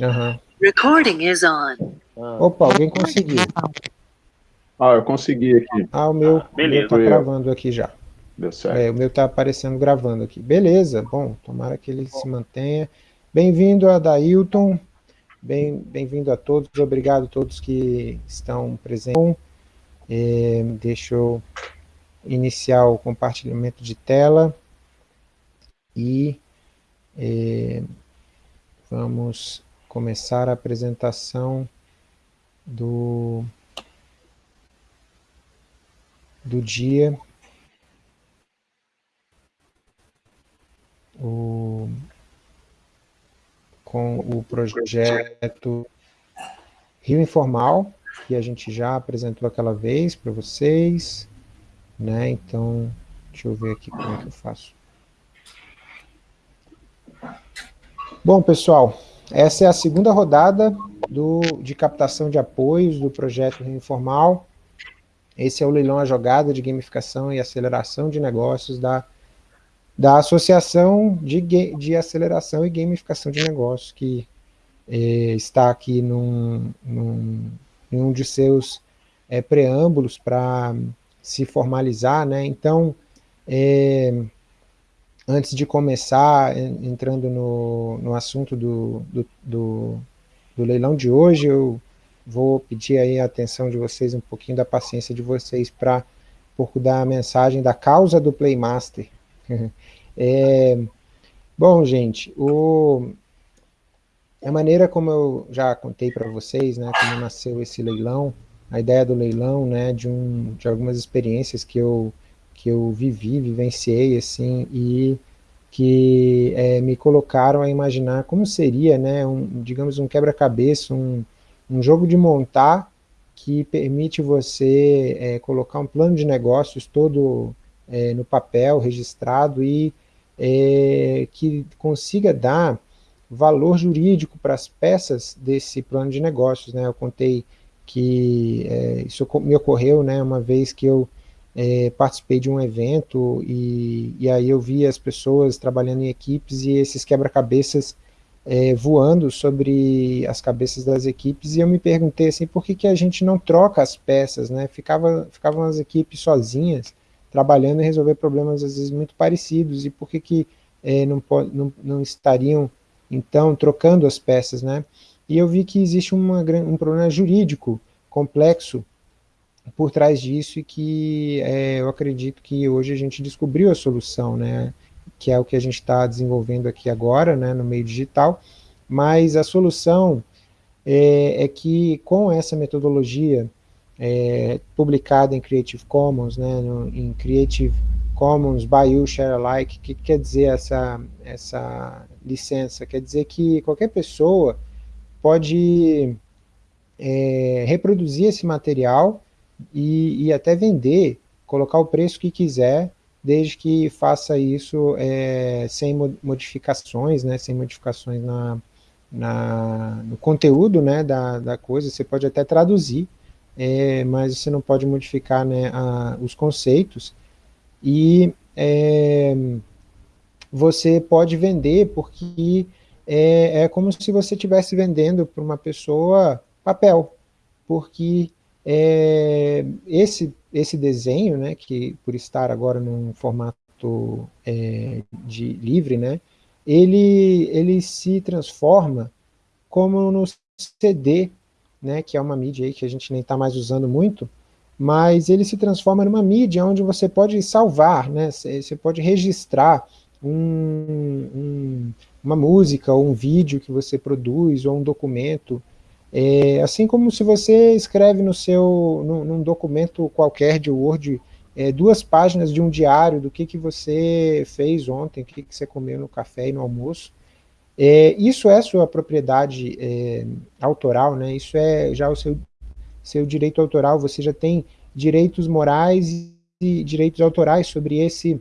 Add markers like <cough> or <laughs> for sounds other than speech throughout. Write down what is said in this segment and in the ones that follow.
Aham. Recording is on. Ah, Opa, alguém conseguiu. Ah, eu consegui aqui. Ah, o meu, Ah, beleza. meu tá gravando aqui já. Deu certo. É, o meu tá aparecendo gravando aqui. Beleza, bom, tomara que ele se mantenha. Bem-vindo a Dailton, bem- bem-vindo a todos, obrigado a todos que estão presentes. É, deixa eu iniciar o compartilhamento de tela e é, vamos começar a apresentação do, do dia. o- com o projeto Rio Informal, que a gente já apresentou aquela vez para vocês, né? Então, deixa eu ver aqui como é que eu faço. Bom, pessoal, essa é a segunda rodada do, de captação de apoios do projeto Informal. Esse é o leilão à jogada de gamificação e aceleração de negócios da da Associação de, de Aceleração e Gamificação de Negócios, que eh, está aqui num, num, em um de seus eh, preâmbulos para se formalizar, né? Então, eh, antes de começar, en- entrando no, no assunto do, do, do, do leilão de hoje, eu vou pedir aí a atenção de vocês, um pouquinho da paciência de vocês para pouco da mensagem da causa do Playmaster. <laughs> É, bom, gente, o, a maneira como eu já contei para vocês, né, como nasceu esse leilão, a ideia do leilão, né, de, um, de algumas experiências que eu, que eu vivi, vivenciei, assim, e que é, me colocaram a imaginar como seria, né, um, digamos, um quebra-cabeça, um, um jogo de montar que permite você é, colocar um plano de negócios todo é, no papel, registrado, e é, que consiga dar valor jurídico para as peças desse plano de negócios. Né? Eu contei que é, isso me ocorreu né, uma vez que eu é, participei de um evento e, e aí eu vi as pessoas trabalhando em equipes e esses quebra-cabeças é, voando sobre as cabeças das equipes e eu me perguntei assim, por que, que a gente não troca as peças, né? Ficava, ficavam as equipes sozinhas, trabalhando e resolver problemas às vezes muito parecidos, e por que, que eh, não, não, não estariam, então, trocando as peças, né? E eu vi que existe uma, um problema jurídico complexo por trás disso e que eh, eu acredito que hoje a gente descobriu a solução, né? Que é o que a gente está desenvolvendo aqui agora, né, no meio digital, mas a solução é, é que com essa metodologia é, publicada em Creative Commons, né, no, em Creative Commons by You Share Alike, o que, que quer dizer essa, essa licença? Quer dizer que qualquer pessoa pode é, reproduzir esse material e, e até vender, colocar o preço que quiser, desde que faça isso é, sem mo- modificações, né, sem modificações na, na, no conteúdo né, da, da coisa, você pode até traduzir, é, mas você não pode modificar né, a- os conceitos, e é, você pode vender porque é, é como se você estivesse vendendo para uma pessoa papel, porque é, esse, esse desenho, né, que por estar agora num formato é, de livre, né, ele, ele se transforma como no CD, né, que é uma mídia que a gente nem está mais usando muito, mas ele se transforma numa mídia onde você pode salvar, né, você você pode registrar um- um- uma música ou um vídeo que você produz ou um documento, é, assim como se você escreve no seu, num, num documento qualquer de Word, é, duas páginas de um diário do que, que você fez ontem, o que, que você comeu no café e no almoço, é, isso é sua propriedade é, autoral, né? Isso é já o seu, seu direito autoral, você já tem direitos morais e direitos autorais sobre esse,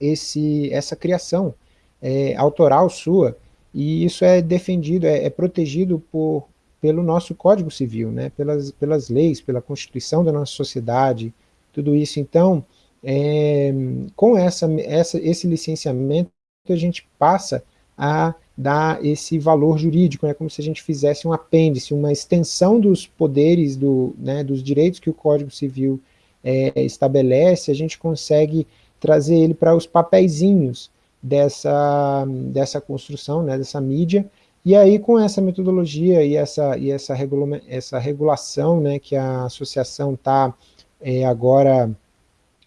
esse, essa criação é, autoral sua, e isso é defendido, é, é protegido por, pelo nosso Código Civil, né? pelas, pelas leis, pela Constituição da nossa sociedade, tudo isso. Então, é, com essa, essa, esse licenciamento, a gente passa a dar esse valor jurídico, é né, como se a gente fizesse um apêndice, uma extensão dos poderes, do, né, dos direitos que o Código Civil é, estabelece, a gente consegue trazer ele para os papeizinhos dessa, dessa construção, né, dessa mídia, e aí com essa metodologia e essa, e essa, regula essa regulação né, que a associação está é, agora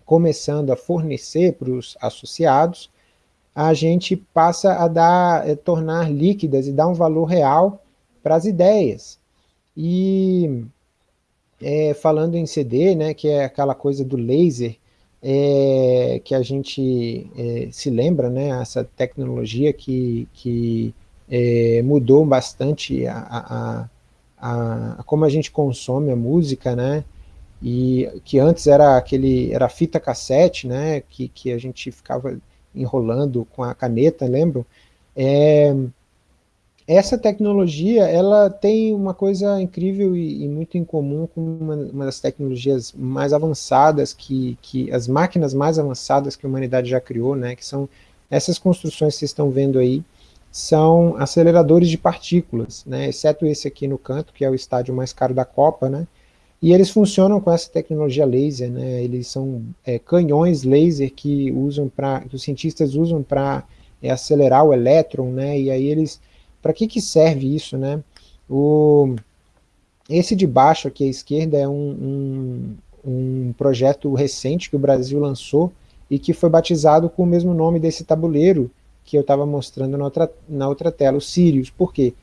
começando a fornecer para os associados, a gente passa a dar, a tornar líquidas e dar um valor real para as ideias. E é, falando em CD, né, que é aquela coisa do laser, é, que a gente é, se lembra, né, essa tecnologia que, que é, mudou bastante a, a, a, a, como a gente consome a música, né, e que antes era aquele, era fita cassete, né, que, que a gente ficava enrolando com a caneta, lembram? É, essa tecnologia, ela tem uma coisa incrível e, e muito em comum com uma, uma, das tecnologias mais avançadas, que, que as máquinas mais avançadas que a humanidade já criou, né, que são essas construções que vocês estão vendo aí, são aceleradores de partículas, né, exceto esse aqui no canto, que é o estádio mais caro da Copa, né, e eles funcionam com essa tecnologia laser, né? Eles são é, canhões laser que usam para, que os cientistas usam para é, acelerar o elétron, né? E aí eles, para que que serve isso, né? O, esse de baixo aqui à esquerda é um, um, um projeto recente que o Brasil lançou e que foi batizado com o mesmo nome desse tabuleiro que eu estava mostrando na outra, na outra tela, o Sirius. Por quê?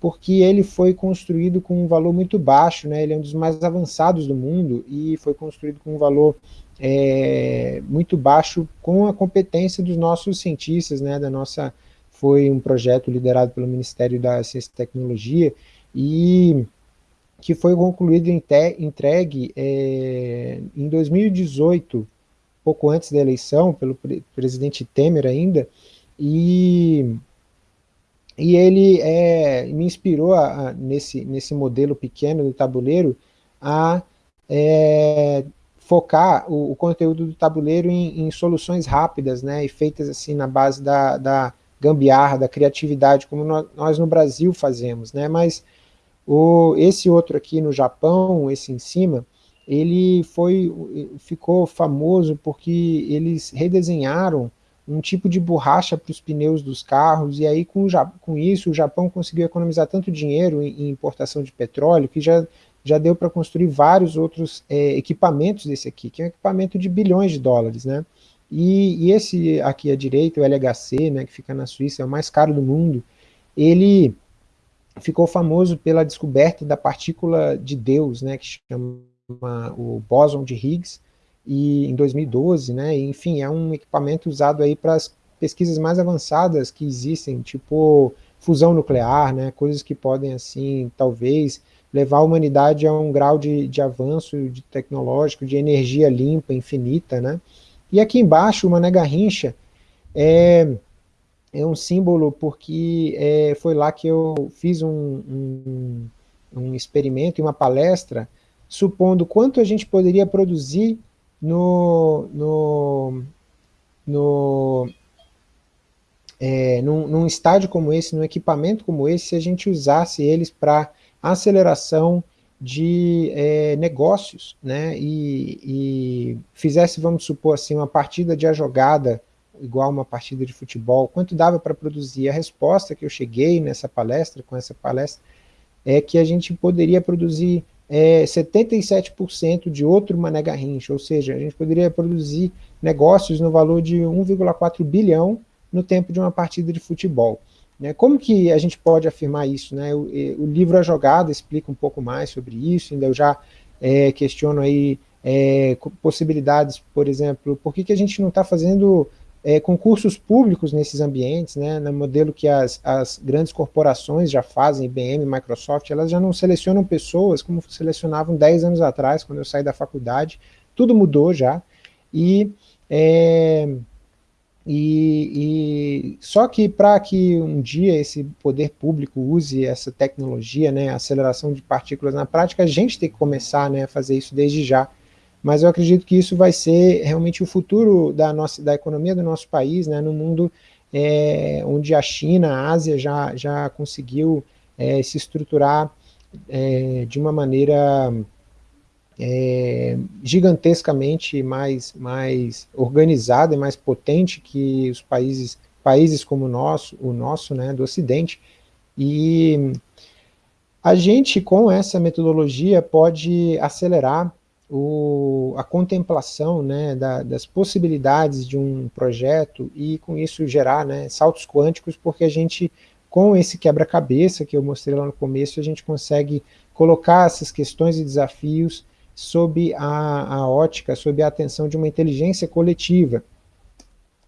porque ele foi construído com um valor muito baixo, né? ele é um dos mais avançados do mundo e foi construído com um valor é, muito baixo com a competência dos nossos cientistas, né? da nossa, foi um projeto liderado pelo Ministério da Ciência e Tecnologia e que foi concluído e entregue é, em 2018, pouco antes da eleição, pelo presidente Temer ainda, e e ele é, me inspirou, a, a, nesse, nesse modelo pequeno do tabuleiro, a é, focar o, o, conteúdo do tabuleiro em, em, soluções rápidas, né, e feitas assim na base da, da gambiarra, da criatividade, como nós, nós no Brasil fazemos, né, mas o, esse outro aqui no Japão, esse em cima, ele foi, ficou famoso porque eles redesenharam um tipo de borracha para os pneus dos carros, e aí com, com, isso o Japão conseguiu economizar tanto dinheiro em, em importação de petróleo, que já, já deu para construir vários outros é, equipamentos desse aqui, que é um equipamento de bilhões de dólares, né? E, e, esse aqui à direita, o LHC, né, que fica na Suíça, é o mais caro do mundo, ele ficou famoso pela descoberta da partícula de Deus, né, que chama o bóson de Higgs, e em 2012, né, enfim, é um equipamento usado aí para as pesquisas mais avançadas que existem, tipo fusão nuclear, né, coisas que podem, assim, talvez levar a humanidade a um grau de, de avanço de tecnológico, de energia limpa, infinita, né, e aqui embaixo, uma Mané Garrincha é, é um símbolo porque é, foi lá que eu fiz um, um, um experimento e uma palestra supondo quanto a gente poderia produzir no, no, no, é, num, num estádio como esse, num equipamento como esse, se a gente usasse eles para aceleração de é, negócios, né, e, e, fizesse, vamos supor assim, uma partida de a jogada, igual uma partida de futebol, quanto dava para produzir? A resposta que eu cheguei nessa palestra, com essa palestra, é que a gente poderia produzir é, 77% de outro Mané Garrincha, ou seja, a gente poderia produzir negócios no valor de 1,4 bilhão no tempo de uma partida de futebol. Né? Como que a gente pode afirmar isso? Né? O, o, livro A Jogada explica um pouco mais sobre isso, ainda eu já é, questiono aí é, possibilidades, por exemplo, por que, que a gente não está fazendo é, concursos públicos nesses ambientes, né, no modelo que as, as grandes corporações já fazem, IBM, Microsoft, elas já não selecionam pessoas como selecionavam 10 anos atrás, quando eu saí da faculdade, tudo mudou já, e, é, e, e só que para que um dia esse poder público use essa tecnologia, né, aceleração de partículas na prática, a gente tem que começar né, a fazer isso desde já, mas eu acredito que isso vai ser realmente o futuro da, nossa, da economia do nosso país, né, no mundo é, onde a China, a Ásia já, já conseguiu é, se estruturar é, de uma maneira é, gigantescamente mais, mais organizada e mais potente que os países, países como o nosso, o nosso né, do Ocidente, e a gente, com essa metodologia, pode acelerar o, a contemplação né, da, das possibilidades de um projeto e, com isso, gerar né, saltos quânticos, porque a gente, com esse quebra-cabeça que eu mostrei lá no começo, a gente consegue colocar essas questões e desafios sob a, a ótica, sob a atenção de uma inteligência coletiva.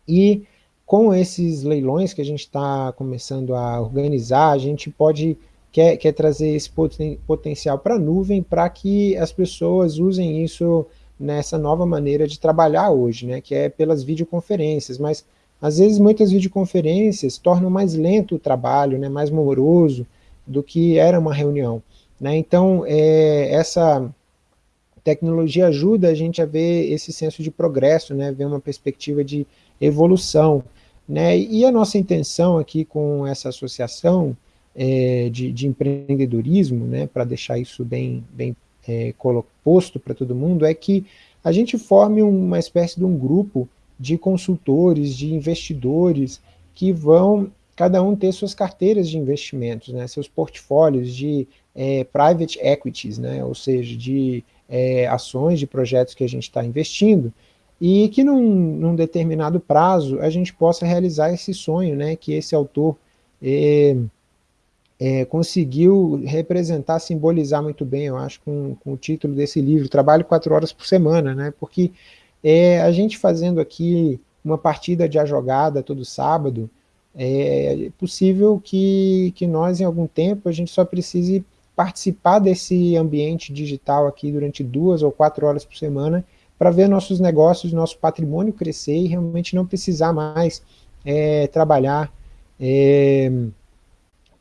E com esses leilões que a gente está começando a organizar, a gente pode quer, quer trazer esse poten, potencial para a nuvem para que as pessoas usem isso nessa nova maneira de trabalhar hoje, né, que é pelas videoconferências, mas às vezes muitas videoconferências tornam mais lento o trabalho, né, mais moroso do que era uma reunião. Né, então, é, essa tecnologia ajuda a gente a ver esse senso de progresso, né, ver uma perspectiva de evolução. Né, e a nossa intenção aqui com essa associação é, de, de, empreendedorismo, né, para deixar isso bem, bem é, posto para todo mundo, é que a gente forme uma espécie de um grupo de consultores, de investidores, que vão cada um ter suas carteiras de investimentos, né, seus portfólios de é, private equities, né, ou seja, de é, ações de projetos que a gente está investindo, e que num, num, determinado prazo a gente possa realizar esse sonho, né, que esse autor é, é, conseguiu representar, simbolizar muito bem, eu acho, com, com, o título desse livro, Trabalho quatro horas por semana, né, porque é, a gente fazendo aqui uma partida de a jogada todo sábado, é possível que, que nós, em algum tempo, a gente só precise participar desse ambiente digital aqui durante duas ou quatro horas por semana para ver nossos negócios, nosso patrimônio crescer e realmente não precisar mais é, trabalhar é,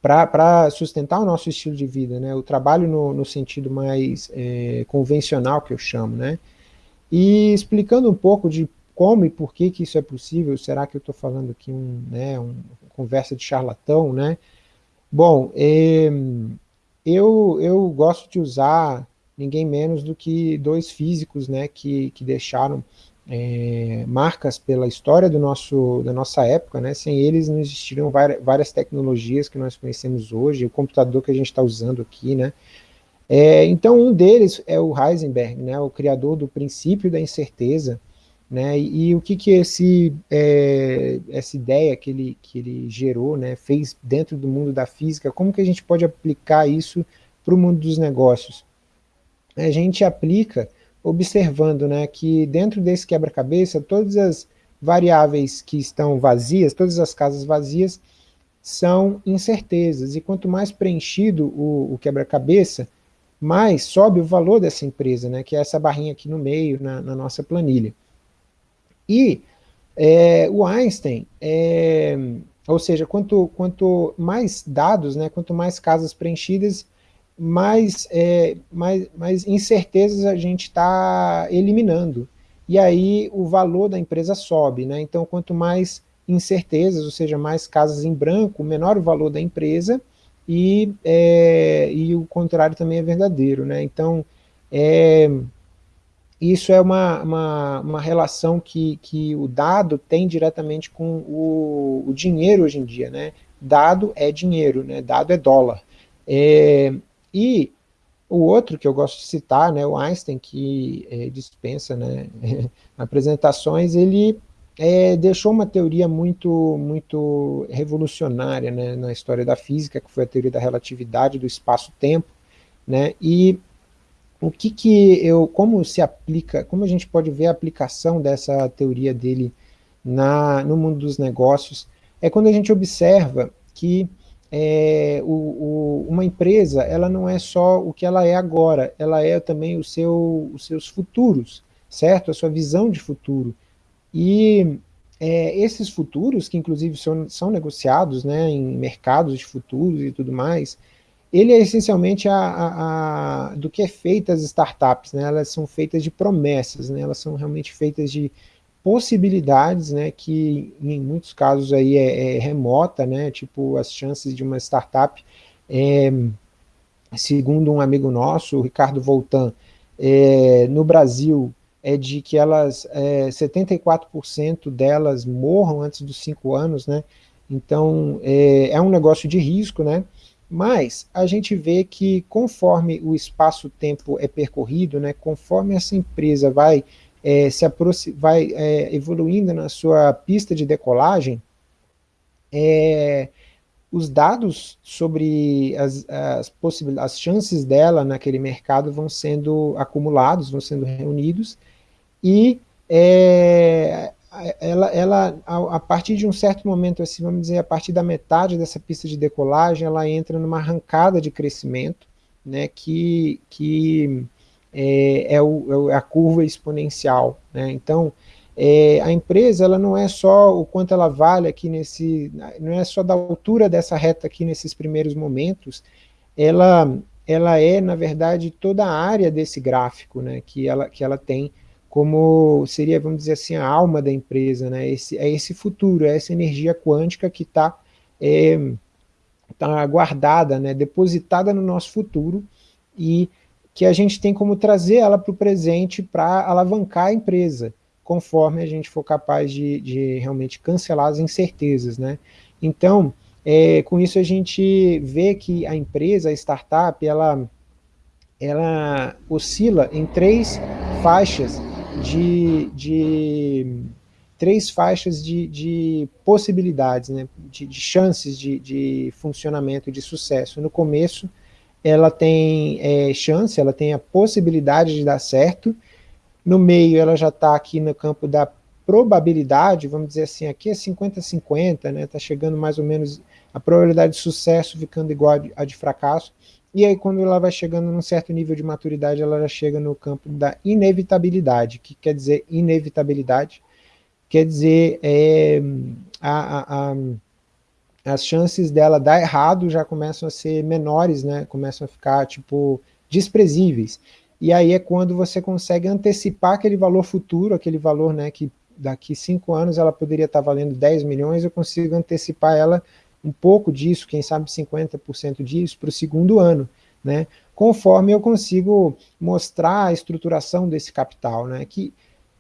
para sustentar o nosso estilo de vida, né? o trabalho no, no sentido mais é, convencional que eu chamo. Né? E explicando um pouco de como e por que, que isso é possível, será que eu estou falando aqui um, né, um, conversa de charlatão, né? Bom, é, eu, eu gosto de usar ninguém menos do que dois físicos né, que, que deixaram é, marcas pela história do nosso, da nossa época, né? sem eles não existiriam várias, tecnologias que nós conhecemos hoje, o computador que a gente está usando aqui, né? É, então um deles é o Heisenberg, né, o criador do princípio da incerteza, né, e, e o que que esse, é, essa ideia que ele, que ele gerou, né, fez dentro do mundo da física, como que a gente pode aplicar isso para o mundo dos negócios? A gente aplica observando né, que dentro desse quebra-cabeça, todas as variáveis que estão vazias, todas as casas vazias, são incertezas, e quanto mais preenchido o, o quebra-cabeça, mais sobe o valor dessa empresa, né, que é essa barrinha aqui no meio, na, na nossa planilha. E é, o Einstein, é, ou seja, quanto, quanto mais dados, né, quanto mais casas preenchidas, mais, é, mais, mais incertezas a gente está eliminando. E aí o valor da empresa sobe. Né? Então, quanto mais incertezas, ou seja, mais casas em branco, menor o valor da empresa, e, é, e o contrário também é verdadeiro. Né? Então, é, isso é uma, uma, uma, relação que, que o dado tem diretamente com o, o dinheiro hoje em dia, né? Dado é dinheiro, né? Dado é dólar. É, e o outro que eu gosto de citar, né, o Einstein, que é, dispensa né, <laughs> apresentações, ele é, deixou uma teoria muito, muito revolucionária né, na história da física, que foi a teoria da relatividade do espaço-tempo, né, e o que que eu, como se aplica, como a gente pode ver a aplicação dessa teoria dele na, no mundo dos negócios, é quando a gente observa que é, o, o, uma empresa, ela não é só o que ela é agora, ela é também o seu, os seus futuros, certo? A sua visão de futuro. E é, esses futuros, que inclusive são, são negociados né, em mercados de futuros e tudo mais, ele é essencialmente a, a, a, do que é feita as startups, né? elas são feitas de promessas, né? elas são realmente feitas de possibilidades, né, que em muitos casos aí é, é remota, né, tipo as chances de uma startup, é, segundo um amigo nosso, o Ricardo Voltan, é, no Brasil é de que elas, é, 74% delas morram antes dos 5 anos, né, então é, é um negócio de risco, né, mas a gente vê que conforme o espaço-tempo é percorrido, né, conforme essa empresa vai, é, se vai é, evoluindo na sua pista de decolagem, é, os dados sobre as, as, as chances dela naquele mercado vão sendo acumulados, vão sendo reunidos, e é, ela, ela a, a, partir de um certo momento, assim, vamos dizer, a partir da metade dessa pista de decolagem, ela entra numa arrancada de crescimento, né, que, que é, é, o, é a curva exponencial. Né? Então, é, a empresa ela não é só o quanto ela vale aqui nesse, não é só da altura dessa reta aqui nesses primeiros momentos, ela, ela é, na verdade, toda a área desse gráfico né, que, ela, que ela tem como seria, vamos dizer assim, a alma da empresa, né? Esse, é esse futuro, é essa energia quântica que está é, tá guardada, né? depositada no nosso futuro e que a gente tem como trazer ela para o presente para alavancar a empresa, conforme a gente for capaz de, de realmente cancelar as incertezas. Né? Então, é, com isso a gente vê que a empresa, a startup, ela, ela oscila em três faixas de, de três faixas de, de possibilidades, né, de, de chances de, de, funcionamento, de sucesso. No começo, ela tem é, chance, ela tem a possibilidade de dar certo, no meio ela já está aqui no campo da probabilidade, vamos dizer assim, aqui é 50-50, né, está chegando mais ou menos a probabilidade de sucesso ficando igual a de fracasso, e aí, quando ela vai chegando num certo nível de maturidade, ela já chega no campo da inevitabilidade. que quer dizer inevitabilidade? Quer dizer, é, a, a, a, as chances dela dar errado já começam a ser menores, né? começam a ficar, tipo, desprezíveis. E aí é quando você consegue antecipar aquele valor futuro, aquele valor né, que daqui cinco anos ela poderia estar valendo 10 milhões, eu consigo antecipar ela um pouco disso, quem sabe 50% disso, para o segundo ano, né? conforme eu consigo mostrar a estruturação desse capital, né? que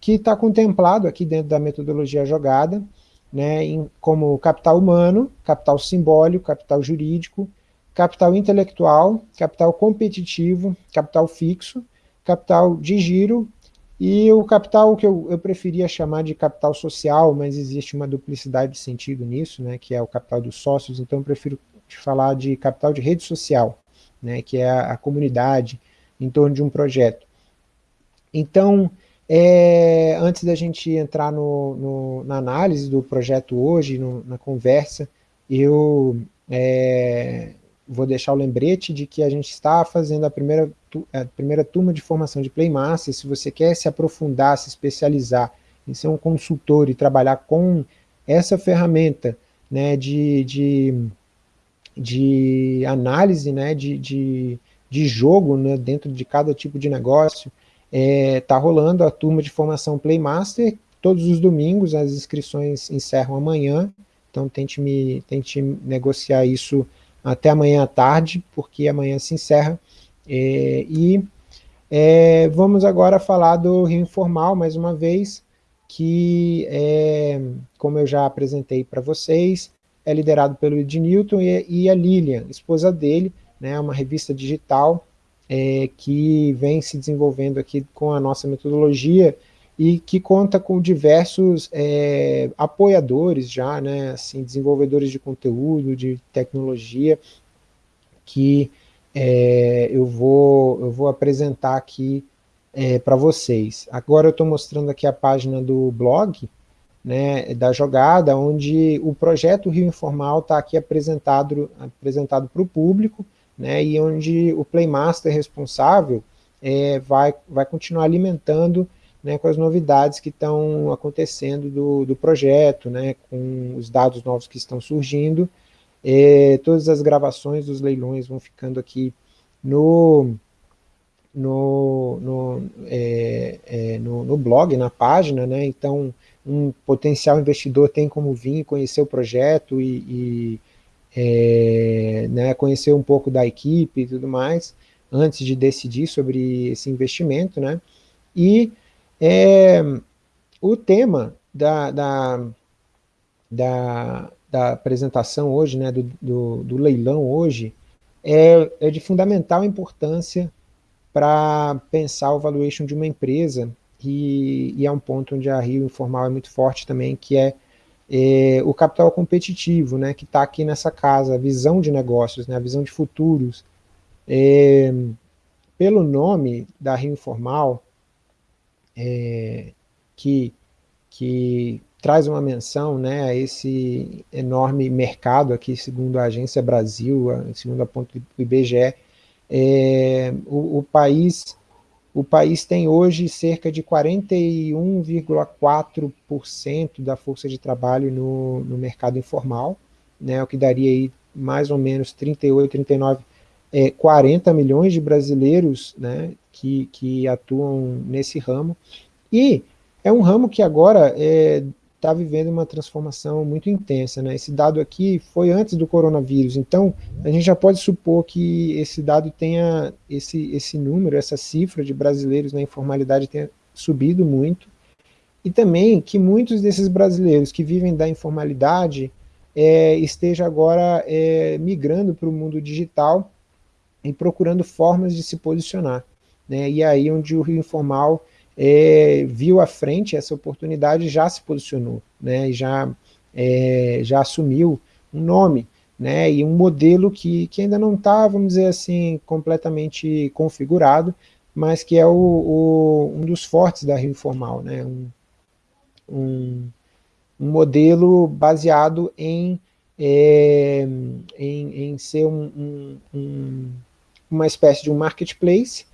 está contemplado aqui dentro da metodologia jogada, né? Em, como capital humano, capital simbólico, capital jurídico, capital intelectual, capital competitivo, capital fixo, capital de giro e o capital que eu, eu preferia chamar de capital social, mas existe uma duplicidade de sentido nisso, né, que é o capital dos sócios, então eu prefiro falar de capital de rede social, né, que é a, a comunidade em torno de um projeto. Então, é, antes da gente entrar no, no, na análise do projeto hoje, no, na conversa, eu é, vou deixar o lembrete de que a gente está fazendo a primeira, a primeira turma de formação de Playmaster, se você quer se aprofundar, se especializar em ser um consultor e trabalhar com essa ferramenta né, de, de, de análise né, de, de, de jogo né, dentro de cada tipo de negócio, está é, tá rolando a turma de formação Playmaster, todos os domingos, as inscrições encerram amanhã, então tente, me, tente negociar isso até amanhã à tarde, porque amanhã se encerra. É, e é, vamos agora falar do Rio Informal, mais uma vez, que, é, como eu já apresentei para vocês, é liderado pelo Ed Newton e, e, a Lilian, esposa dele, né, uma revista digital é, que vem se desenvolvendo aqui com a nossa metodologia e que conta com diversos é, apoiadores já, né, assim, desenvolvedores de conteúdo, de tecnologia, que é, eu, vou, eu vou apresentar aqui é, para vocês. Agora eu estou mostrando aqui a página do blog, né, da jogada, onde o projeto Rio Informal está aqui apresentado apresentado para o público, né, e onde o Playmaster responsável é, vai, vai continuar alimentando né, com as novidades que estão acontecendo do, do projeto, né, com os dados novos que estão surgindo, é, todas as gravações dos leilões vão ficando aqui no, no, no, é, é, no, no, blog, na página, né? Então, um potencial investidor tem como vir conhecer o projeto e, e é, né, conhecer um pouco da equipe e tudo mais, antes de decidir sobre esse investimento, né? E é, o tema da, da, da, da, apresentação hoje, né, do, do, do leilão hoje, é, é de fundamental importância para pensar o valuation de uma empresa, e, e, é um ponto onde a Rio Informal é muito forte também, que é, é o capital competitivo, né, que está aqui nessa casa, a visão de negócios, né, a visão de futuros. É, pelo nome da Rio Informal, é, que, que traz uma menção né, a esse enorme mercado aqui, segundo a Agência Brasil, segundo a ponto do IBGE, é, o, o, país, o país tem hoje cerca de 41,4% da força de trabalho no, no mercado informal, né, o que daria aí mais ou menos 38, 39, é, 40 milhões de brasileiros né, que, que atuam nesse ramo, e é um ramo que agora é, está vivendo uma transformação muito intensa. Né? Esse dado aqui foi antes do coronavírus, então a gente já pode supor que esse dado tenha, esse, esse número, essa cifra de brasileiros na informalidade tenha subido muito, e também que muitos desses brasileiros que vivem da informalidade é, esteja agora é, migrando para o mundo digital e procurando formas de se posicionar. Né? E aí onde o Rio Informal é, viu à frente essa oportunidade já se posicionou, né, já, é, já assumiu um nome, né, e um modelo que, que ainda não está, vamos dizer assim, completamente configurado, mas que é o, o, um dos fortes da Rio Informal, né, um, um, um modelo baseado em, é, em, em, ser um, um, uma espécie de um marketplace,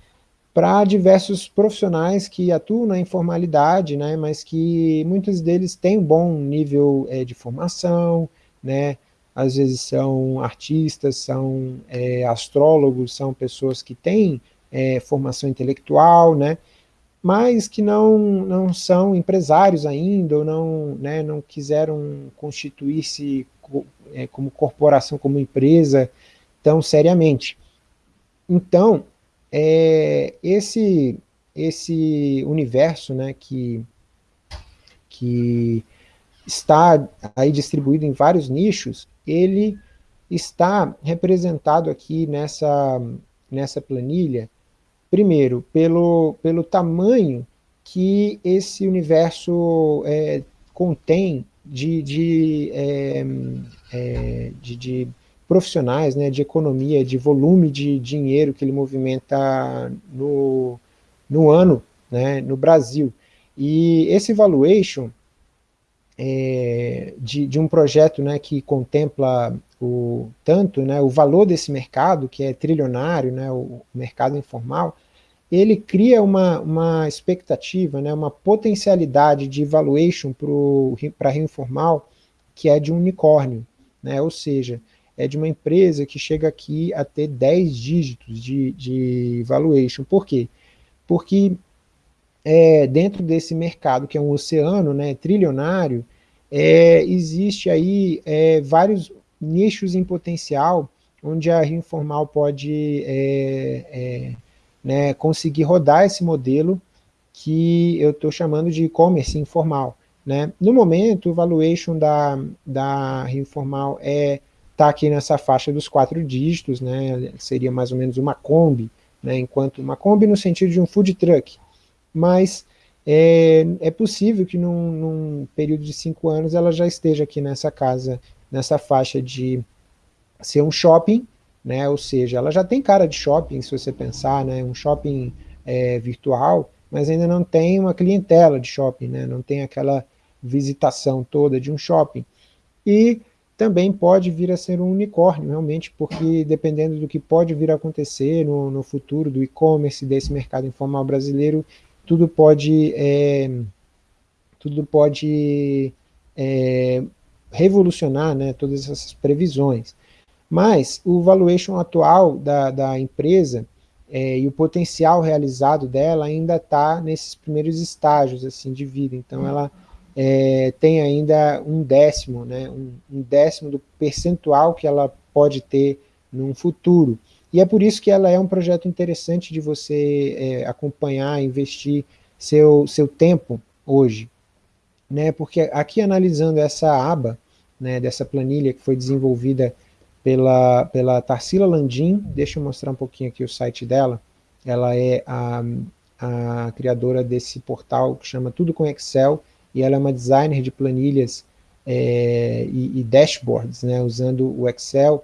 para diversos profissionais que atuam na informalidade, né, mas que muitos deles têm um bom nível é, de formação, né, às vezes são artistas, são é, astrólogos, são pessoas que têm é, formação intelectual, né, mas que não, não são empresários ainda, ou não, né, não quiseram constituir-se como corporação, como empresa, tão seriamente. Então, é, esse, esse universo né, que, que está aí distribuído em vários nichos, ele está representado aqui nessa, nessa planilha, primeiro, pelo, pelo tamanho que esse universo é, contém de, de, é, é, de, de profissionais, né, de economia, de volume de dinheiro que ele movimenta no, no ano, né, no Brasil. E esse valuation é, de, de, um projeto né, que contempla o, tanto né, o valor desse mercado, que é trilionário, né, o mercado informal, ele cria uma, uma expectativa, né, uma potencialidade de valuation para a Rio Informal que é de um unicórnio, né, ou seja, é de uma empresa que chega aqui a ter 10 dígitos de, de valuation. Por quê? Porque é, dentro desse mercado, que é um oceano né, trilionário, é, existe aí é, vários nichos em potencial, onde a Rio Informal pode é, é, né, conseguir rodar esse modelo que eu estou chamando de e-commerce informal. Né? No momento, o valuation da, da Rio Informal é está aqui nessa faixa dos quatro dígitos, né, seria mais ou menos uma Kombi, né, enquanto uma Kombi no sentido de um food truck, mas é, é possível que num, num, período de cinco anos ela já esteja aqui nessa casa, nessa faixa de ser um shopping, né, ou seja, ela já tem cara de shopping, se você pensar, né, um shopping é, virtual, mas ainda não tem uma clientela de shopping, né, não tem aquela visitação toda de um shopping. E também pode vir a ser um unicórnio, realmente, porque dependendo do que pode vir a acontecer no, no futuro do e-commerce, desse mercado informal brasileiro, tudo pode, é, tudo pode é, revolucionar né, todas essas previsões. Mas o valuation atual da, da empresa é, e o potencial realizado dela ainda está nesses primeiros estágios assim, de vida, então ela é, tem ainda um décimo, né, um, um, décimo do percentual que ela pode ter num futuro, e é por isso que ela é um projeto interessante de você é, acompanhar, investir seu, seu tempo hoje, né, porque aqui analisando essa aba, né, dessa planilha que foi desenvolvida pela, pela Tarsila Landim, deixa eu mostrar um pouquinho aqui o site dela, ela é a, a criadora desse portal que chama Tudo com Excel, e ela é uma designer de planilhas é, e, e, dashboards, né, usando o Excel.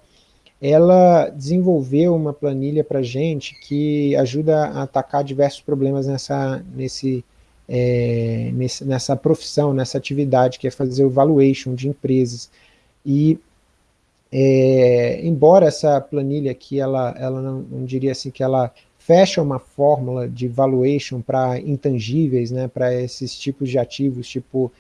Ela desenvolveu uma planilha para gente que ajuda a atacar diversos problemas nessa, nesse, é, nesse, nessa profissão, nessa atividade, que é fazer o valuation de empresas. E é, embora essa planilha aqui, ela, ela não, não, diria assim que ela fecha uma fórmula de valuation para intangíveis, né, para esses tipos de ativos, tipo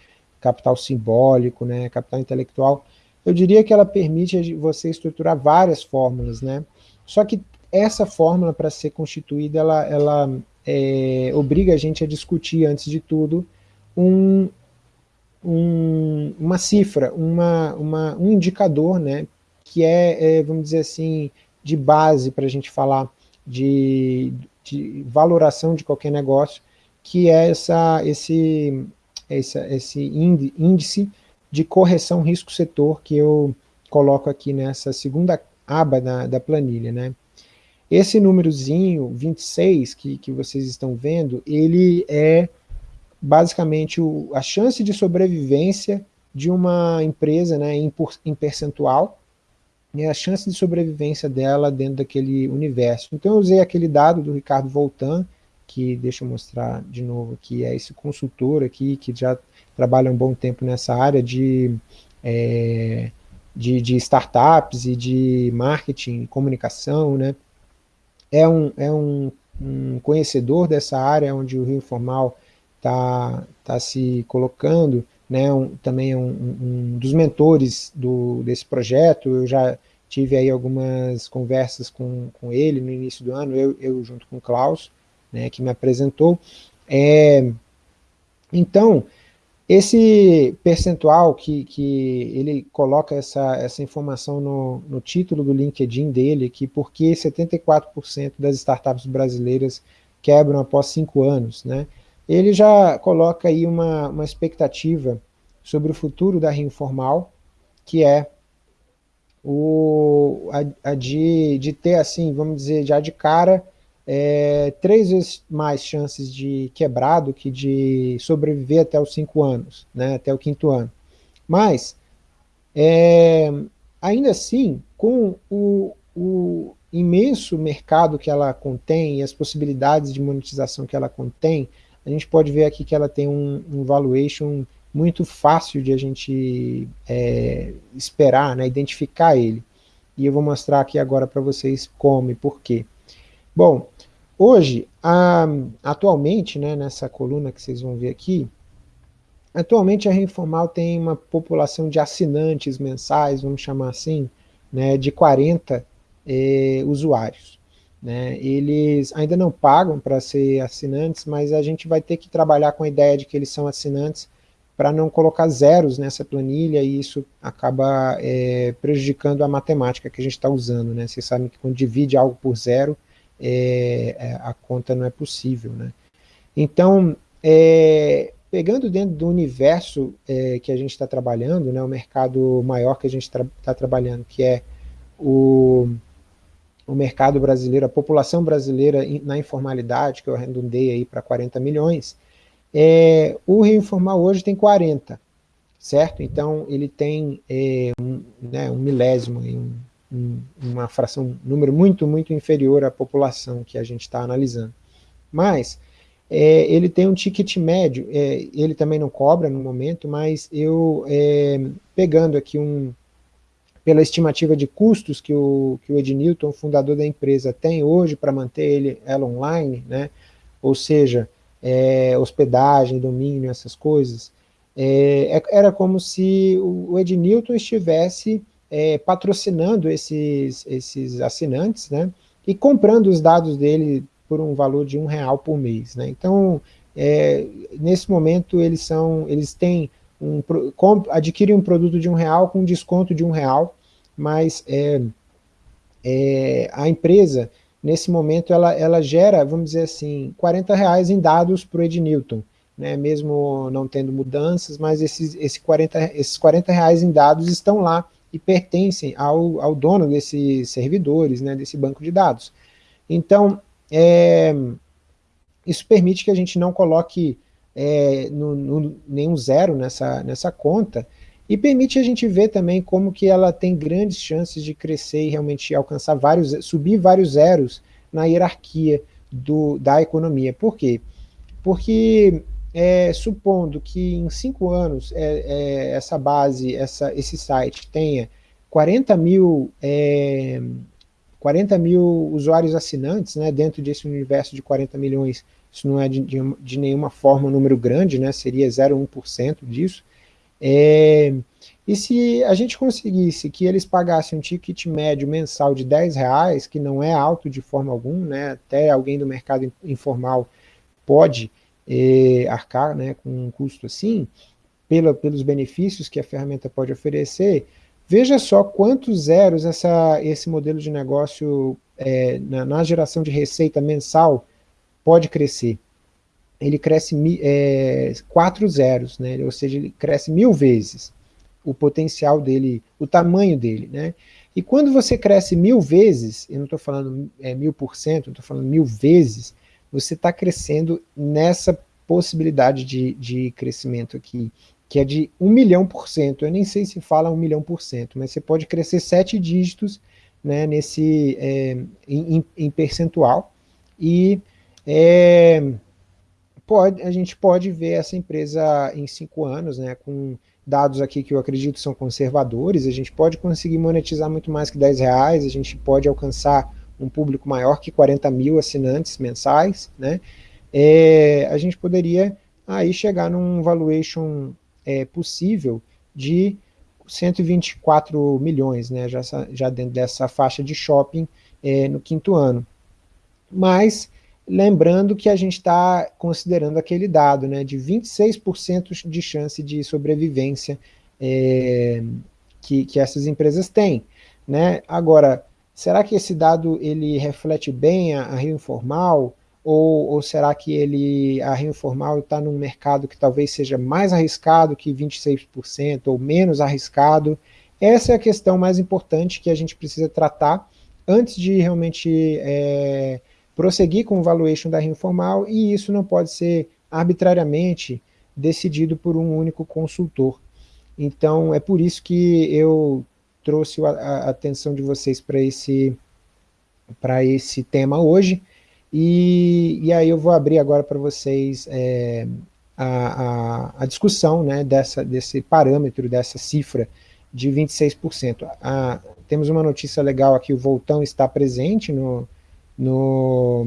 capital simbólico, né, capital intelectual, eu diria que ela permite você estruturar várias fórmulas, né, só que essa fórmula para ser constituída, ela, ela é, obriga a gente a discutir, antes de tudo, um, um, uma cifra, uma, uma, um indicador, né, que é, é vamos dizer assim, de base para a gente falar de, de, valoração de qualquer negócio, que é essa, esse, essa, esse índice de correção risco-setor que eu coloco aqui nessa segunda aba da, da planilha. Né? Esse númerozinho, 26, que, que vocês estão vendo, ele é basicamente o, a chance de sobrevivência de uma empresa né, em, em percentual, e a chance de sobrevivência dela dentro daquele universo. Então eu usei aquele dado do Ricardo Voltan, que deixa eu mostrar de novo aqui, é esse consultor aqui, que já trabalha um bom tempo nessa área de, é, de, de, startups e de marketing, comunicação, né? É um, é um, um conhecedor dessa área onde o Rio Informal está tá se colocando, né, um, também é um, um, dos mentores do, desse projeto, eu já tive aí algumas conversas com, com ele no início do ano, eu, eu junto com o Klaus, né, que me apresentou. É, então, esse percentual que, que ele coloca essa, essa informação no, no título do LinkedIn dele, que porque 74% das startups brasileiras quebram após cinco anos, né? Ele já coloca aí uma, uma expectativa sobre o futuro da Rio Informal, que é o, a, a de, de ter, assim, vamos dizer, já de cara, é, três vezes mais chances de quebrar do que de sobreviver até os cinco anos, né, até o quinto ano. Mas, é, ainda assim, com o, o imenso mercado que ela contém e as possibilidades de monetização que ela contém, a gente pode ver aqui que ela tem um, um valuation muito fácil de a gente é, esperar, né, identificar ele. E eu vou mostrar aqui agora para vocês como e por quê. Bom, hoje, a, atualmente, né, nessa coluna que vocês vão ver aqui, atualmente a Reinformal tem uma população de assinantes mensais, vamos chamar assim, né, de 40 é, usuários. Né, eles ainda não pagam para ser assinantes, mas a gente vai ter que trabalhar com a ideia de que eles são assinantes para não colocar zeros nessa planilha e isso acaba é, prejudicando a matemática que a gente está usando. Né? Vocês sabem que quando divide algo por zero, é, é, a conta não é possível. Né? Então, é, pegando dentro do universo é, que a gente está trabalhando, né, o mercado maior que a gente está tra trabalhando, que é o, o mercado brasileiro, a população brasileira na informalidade, que eu arredondei aí para 40 milhões, é, o Rio Informal hoje tem 40, certo? Então ele tem é, um, né, um, milésimo, um, um, uma fração, um número muito, muito inferior à população que a gente está analisando. Mas é, ele tem um ticket médio, é, ele também não cobra no momento, mas eu, é, pegando aqui um, pela estimativa de custos que o, que o Ed Newton, fundador da empresa, tem hoje para manter ele, ela online, né? ou seja, é, hospedagem, domínio, essas coisas, é, é era como se o Ed Newton estivesse é, patrocinando esses, esses assinantes, né, e comprando os dados dele por um valor de um real por mês. Né? Então, é, nesse momento, eles são, eles têm um, adquirem um produto de um real com desconto de um real, mas é, é, a empresa, nesse momento, ela, ela gera, vamos dizer assim, 40 reais em dados para o Ed Newton, né, mesmo não tendo mudanças, mas esses, esse 40, esses 40 reais em dados estão lá e pertencem ao, ao dono desses servidores, né, desse banco de dados. Então, é, isso permite que a gente não coloque é, no, no, nenhum zero nessa, nessa conta, e permite a gente ver também como que ela tem grandes chances de crescer e realmente alcançar vários, subir vários zeros na hierarquia do, da economia. Por quê? Porque é, supondo que em cinco anos é, é, essa base, essa, esse site tenha 40 mil, 40 é, mil usuários assinantes, né, dentro desse universo de 40 milhões, isso não é de, de, de nenhuma forma um número grande, né, seria 0,1% disso, é, e se a gente conseguisse que eles pagassem um ticket médio mensal de 10 reais, que não é alto de forma alguma, né, até alguém do mercado informal pode eh, arcar né, com um custo assim, pela, pelos benefícios que a ferramenta pode oferecer, veja só quantos zeros essa, esse modelo de negócio eh, na, na, geração de receita mensal pode crescer. Ele cresce eh, quatro zeros, né, ou seja, ele cresce mil vezes o potencial dele, o tamanho dele, né? E quando você cresce mil vezes, eu não estou falando é, mil por cento, estou falando mil vezes, você está crescendo nessa possibilidade de, de crescimento aqui, que é de um milhão por cento. Eu nem sei se fala um milhão por cento, mas você pode crescer sete dígitos né, nesse, é, em, em, percentual, e é, pode, a gente pode ver essa empresa em cinco anos, né, com dados aqui que eu acredito são conservadores, a gente pode conseguir monetizar muito mais que 10 reais, a gente pode alcançar um público maior que 40 mil assinantes mensais, né, é, a gente poderia aí chegar num valuation é, possível de 124 milhões, né, já, já dentro dessa faixa de shopping é, no quinto ano. Mas, lembrando que a gente está considerando aquele dado né, de 26% de chance de sobrevivência é, que, que essas empresas têm. Né? Agora, Será que esse dado ele reflete bem a, a Rio Informal? Ou, ou, será que ele, a Rio Informal está num mercado que talvez seja mais arriscado que 26% ou menos arriscado? Essa é a questão mais importante que a gente precisa tratar antes de realmente é, prosseguir com o valuation da Rio Informal, e isso não pode ser arbitrariamente decidido por um único consultor. Então, é por isso que eu trouxe a, a atenção de vocês para esse, esse tema hoje, e, e aí eu vou abrir agora para vocês é, a, a, a, discussão né, dessa, desse parâmetro, dessa cifra de 26%. A, temos uma notícia legal aqui, o Voltão está presente no, no,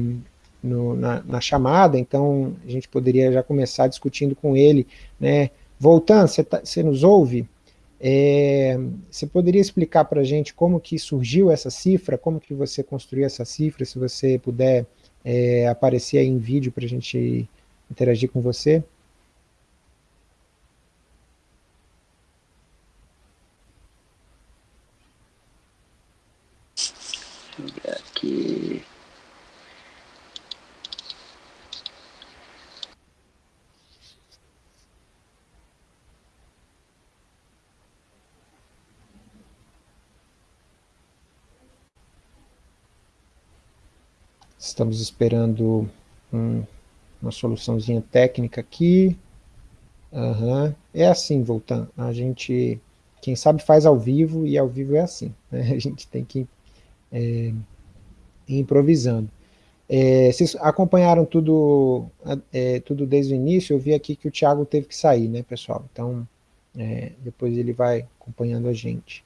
no na, na, chamada, então a gente poderia já começar discutindo com ele, né, Voltan, você tá, nos ouve? É, você poderia explicar para a gente como que surgiu essa cifra, como que você construiu essa cifra, se você puder é, aparecer aí em vídeo para a gente interagir com você? Aqui. Estamos esperando um, uma soluçãozinha técnica aqui. Uhum. É assim, voltando. A gente, quem sabe faz ao vivo, e ao vivo é assim. <laughs> Né? A gente tem que é, ir improvisando. É, vocês acompanharam tudo, é, tudo desde o início, eu vi aqui que o Thiago teve que sair, né, pessoal? Então, é, depois ele vai acompanhando a gente.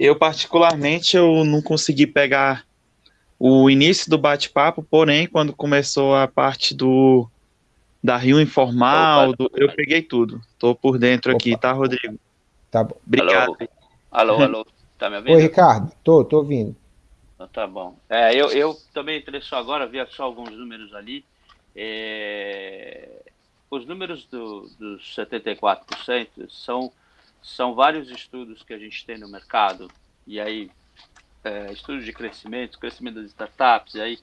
Eu, particularmente, eu não consegui pegar o início do bate-papo, porém, quando começou a parte do da Rio Informal, do, eu peguei tudo. Tô por dentro Opa. aqui, tá, Rodrigo? Tá bom. Obrigado. Alô, alô, alô. tá me ouvindo? Oi, Ricardo. Tô, tô ouvindo. Então, tá bom. É, eu, eu também entrei só agora, vi só alguns números ali. É, os números do, dos 74% são, são vários estudos que a gente tem no mercado, e aí, é, estudos de crescimento, crescimento das startups, e aí,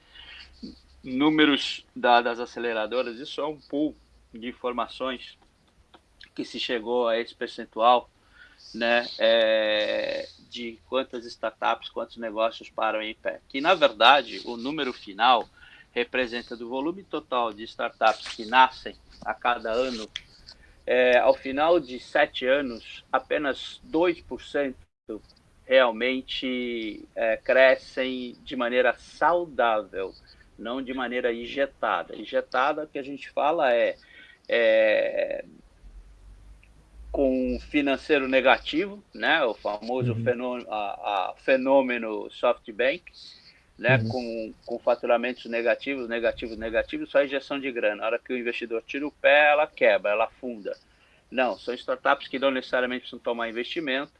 números da, das aceleradoras, isso é um pool de informações que se chegou a esse percentual, né, é, de quantas startups, quantos negócios param em pé. Que, na verdade, o número final representa do volume total de startups que nascem a cada ano. É, ao final de sete anos, apenas 2% realmente é, crescem de maneira saudável, não de maneira injetada. Injetada, que a gente fala é, é com financeiro negativo, né, o famoso uhum. fenômeno, a, a fenômeno SoftBank, né, uhum. com, com faturamentos negativos, negativos, negativos, só injeção de grana. Na hora que o investidor tira o pé, ela quebra, ela afunda. Não, são startups que não necessariamente precisam tomar investimento,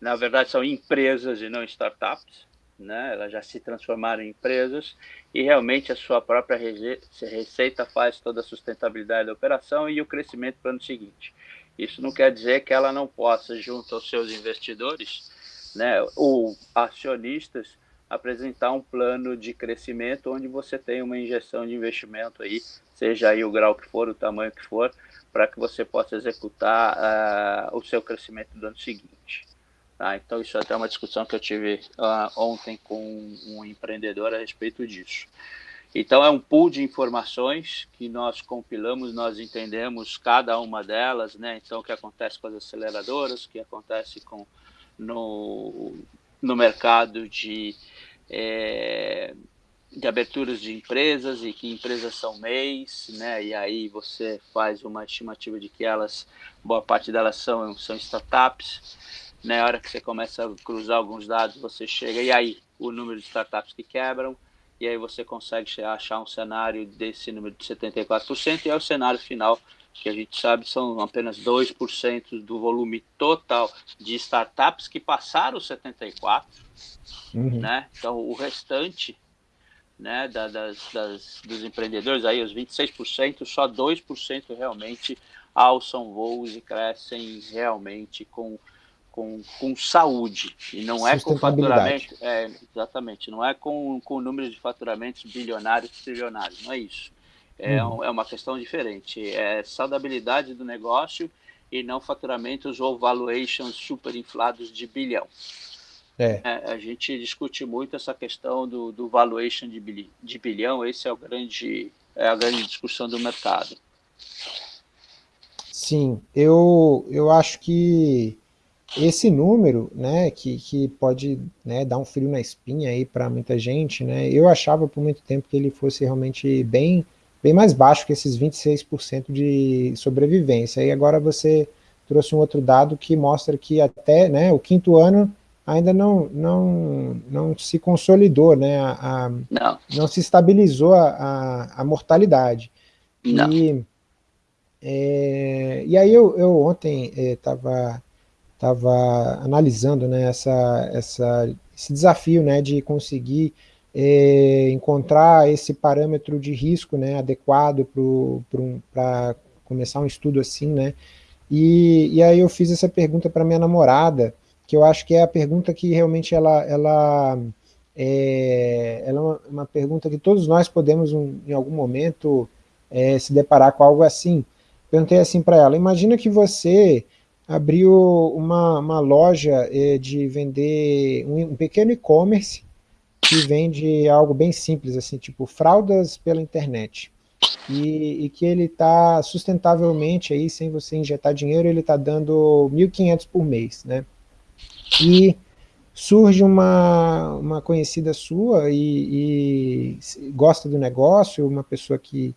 na verdade são empresas e não startups, né? elas já se transformaram em empresas e realmente a sua própria receita faz toda a sustentabilidade da operação e o crescimento para o ano seguinte. Isso não quer dizer que ela não possa, junto aos seus investidores, né, ou acionistas, apresentar um plano de crescimento onde você tem uma injeção de investimento aí, seja aí o grau que for, o tamanho que for, para que você possa executar uh, o seu crescimento do ano seguinte. Tá? Então, isso é até uma discussão que eu tive uh, ontem com um empreendedor a respeito disso. Então, é um pool de informações que nós compilamos, nós entendemos cada uma delas, né? Então, o que acontece com as aceleradoras, o que acontece com, no, no mercado de, é, de aberturas de empresas e que empresas são MEIs, né? E aí você faz uma estimativa de que elas, boa parte delas são, são startups. Na hora que você começa a cruzar alguns dados, você chega, e aí, o número de startups que quebram, e aí você consegue achar um cenário desse número de 74%, e é o cenário final, que a gente sabe são apenas 2% do volume total de startups que passaram os 74%, uhum. né? Então, o restante né, da, das, das, dos empreendedores, aí os 26%, só 2% realmente alçam voos e crescem realmente com com, com saúde, e não é com faturamento, é, exatamente, não é com, com números de faturamentos bilionários, trilionários, não é isso. É, uhum. um, é uma questão diferente, é saudabilidade do negócio e não faturamentos ou valuations super inflados de bilhão. É. É, a gente discute muito essa questão do, do valuation de, bilhão, de bilhão, esse é, o grande, é a grande discussão do mercado. Sim, eu, eu acho que esse número, né, que, que pode né, dar um frio na espinha aí para muita gente, né, eu achava por muito tempo que ele fosse realmente bem, bem mais baixo que esses 26% de sobrevivência, e agora você trouxe um outro dado que mostra que até né, o quinto ano ainda não, não, não se consolidou, né, a, a não. não. se estabilizou a, a, a mortalidade. Não. E, é, e aí eu, eu ontem estava é, estava analisando né, essa, essa, esse desafio né, de conseguir é, encontrar esse parâmetro de risco né, adequado para começar um estudo assim, né? E, e aí eu fiz essa pergunta para minha namorada, que eu acho que é a pergunta que realmente ela, ela, é, ela é uma, uma pergunta que todos nós podemos um, em algum momento é, se deparar com algo assim. Perguntei assim para ela, imagina que você abriu uma, uma loja eh, de vender um, um pequeno e-commerce que vende algo bem simples, assim, tipo fraldas pela internet. E, e que ele está sustentavelmente aí, sem você injetar dinheiro, ele está dando 1.500 por mês, né? E surge uma, uma conhecida sua e, e gosta do negócio, uma pessoa que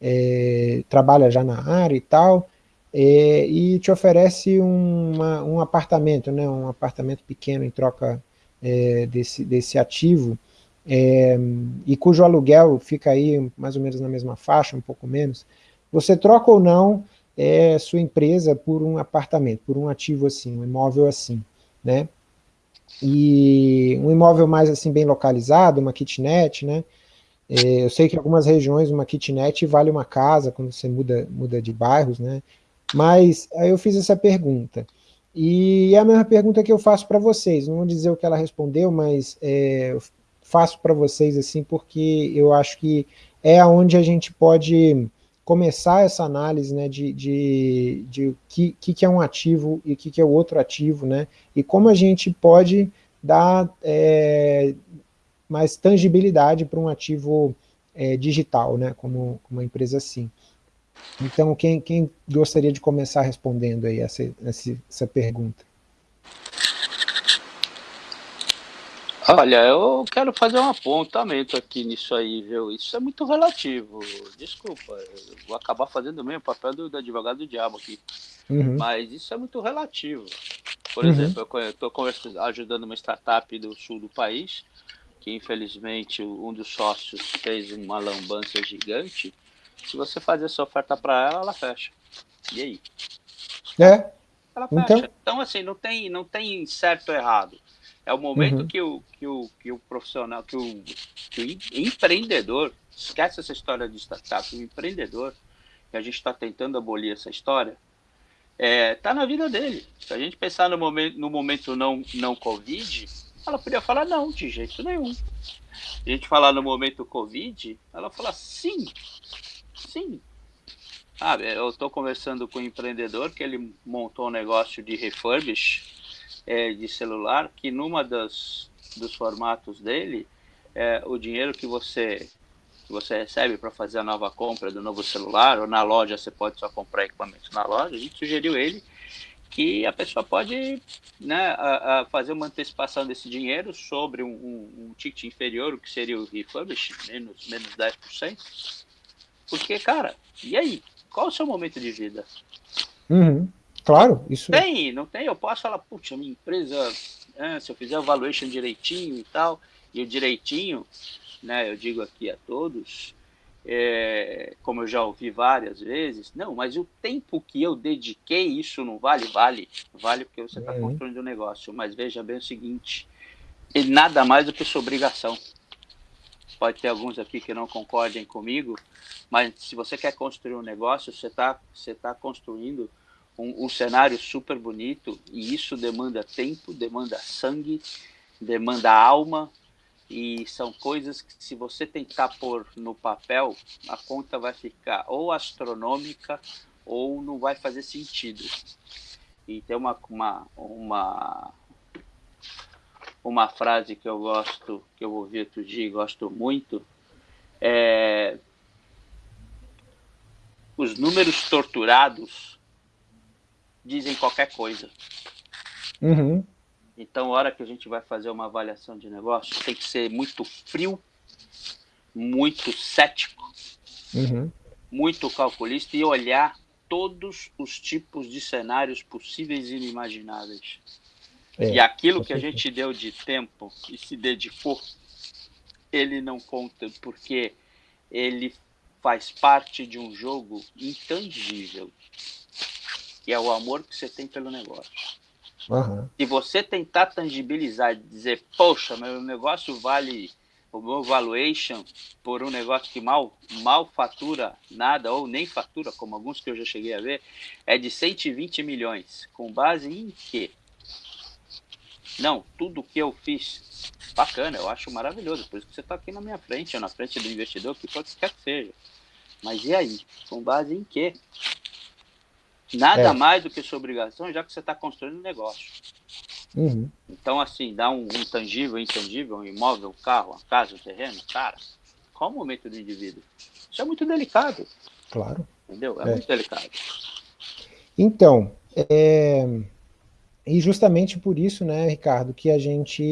é, trabalha já na área e tal, é, e te oferece uma, um apartamento, né, um apartamento pequeno em troca é, desse, desse ativo, é, e cujo aluguel fica aí mais ou menos na mesma faixa, um pouco menos, você troca ou não é, sua empresa por um apartamento, por um ativo assim, um imóvel assim, né? e um imóvel mais assim bem localizado, uma kitnet, né? É, eu sei que em algumas regiões uma kitnet vale uma casa quando você muda, muda de bairros, né? Mas aí eu fiz essa pergunta. E é a mesma pergunta que eu faço para vocês, não vou dizer o que ela respondeu, mas é, faço para vocês assim, porque eu acho que é onde a gente pode começar essa análise né, de, de, de o que, que é um ativo e o que, que é o outro ativo, né, e como a gente pode dar é, mais tangibilidade para um ativo é, digital, né, como uma empresa assim. Então, quem, quem gostaria de começar respondendo aí essa, essa, essa pergunta? Olha, eu quero fazer um apontamento aqui nisso aí, viu? Isso é muito relativo. Desculpa, eu vou acabar fazendo o mesmo papel do, do advogado do diabo aqui. Uhum. Mas isso é muito relativo. Por uhum. exemplo, eu estou ajudando uma startup do sul do país, que infelizmente um dos sócios fez uma lambança gigante. Se você fazer essa oferta para ela, ela fecha. E aí? É. Ela fecha. Então, então assim, não tem, não tem certo ou errado. É o momento uhum. que, o, que, o, que o profissional, que o, que o empreendedor, esquece essa história de startup, o empreendedor, que a gente está tentando abolir essa história, é, tá na vida dele. Se a gente pensar no momento, no momento não, não Covid, ela podia falar não, de jeito nenhum. Se a gente falar no momento Covid, ela fala sim, sim. Ah, eu estou conversando com um empreendedor que ele montou um negócio de refurbish é, de celular que numa das dos formatos dele é, o dinheiro que você que você recebe para fazer a nova compra do novo celular ou na loja você pode só comprar equipamentos na loja a gente sugeriu ele que a pessoa pode né, a, a fazer uma antecipação desse dinheiro sobre um, um, um ticket inferior, o que seria o refurbish, menos, menos 10%. Porque, cara, e aí? Qual é o seu momento de vida? Uhum. Claro, isso. Tem, não tem? Eu posso falar, putz, minha empresa, é, se eu fizer o valuation direitinho e tal, e o direitinho, né, eu digo aqui a todos, é, como eu já ouvi várias vezes, não, mas o tempo que eu dediquei, isso não vale? Vale, vale porque você está uhum. construindo um negócio, mas veja bem o seguinte, nada mais do que sua obrigação. Pode ter alguns aqui que não concordem comigo, mas se você quer construir um negócio, você está você tá construindo um, um, cenário super bonito e isso demanda tempo, demanda sangue, demanda alma e são coisas que se você tentar pôr no papel, a conta vai ficar ou astronômica ou não vai fazer sentido. E tem uma, uma, uma, uma frase que eu gosto, que eu ouvi outro dia e gosto muito, é os números torturados dizem qualquer coisa. Uhum. Então, a hora que a gente vai fazer uma avaliação de negócio, tem que ser muito frio, muito cético, uhum. muito calculista e olhar todos os tipos de cenários possíveis e inimagináveis. É, e aquilo que a gente deu de tempo e se dedicou, ele não conta, porque ele faz parte de um jogo intangível que é o amor que você tem pelo negócio. Uhum. Se você tentar tangibilizar e dizer, poxa, meu negócio vale o meu valuation por um negócio que mal, mal fatura nada, ou nem fatura, como alguns que eu já cheguei a ver, é de 120 milhões. Com base em quê? Não, tudo que eu fiz, bacana, eu acho maravilhoso. Por isso que você está aqui na minha frente, ou na frente do investidor, que pode quer que seja. Mas e aí? Com base em quê? Nada é. mais do que sua obrigação, já que você está construindo um negócio. Uhum. Então, assim, dá um, um tangível, intangível, um imóvel, um carro, uma casa, um terreno, cara, qual o momento do indivíduo? Isso é muito delicado. Claro. Entendeu? É, é. muito delicado. Então, é... e justamente por isso, né, Ricardo, que a gente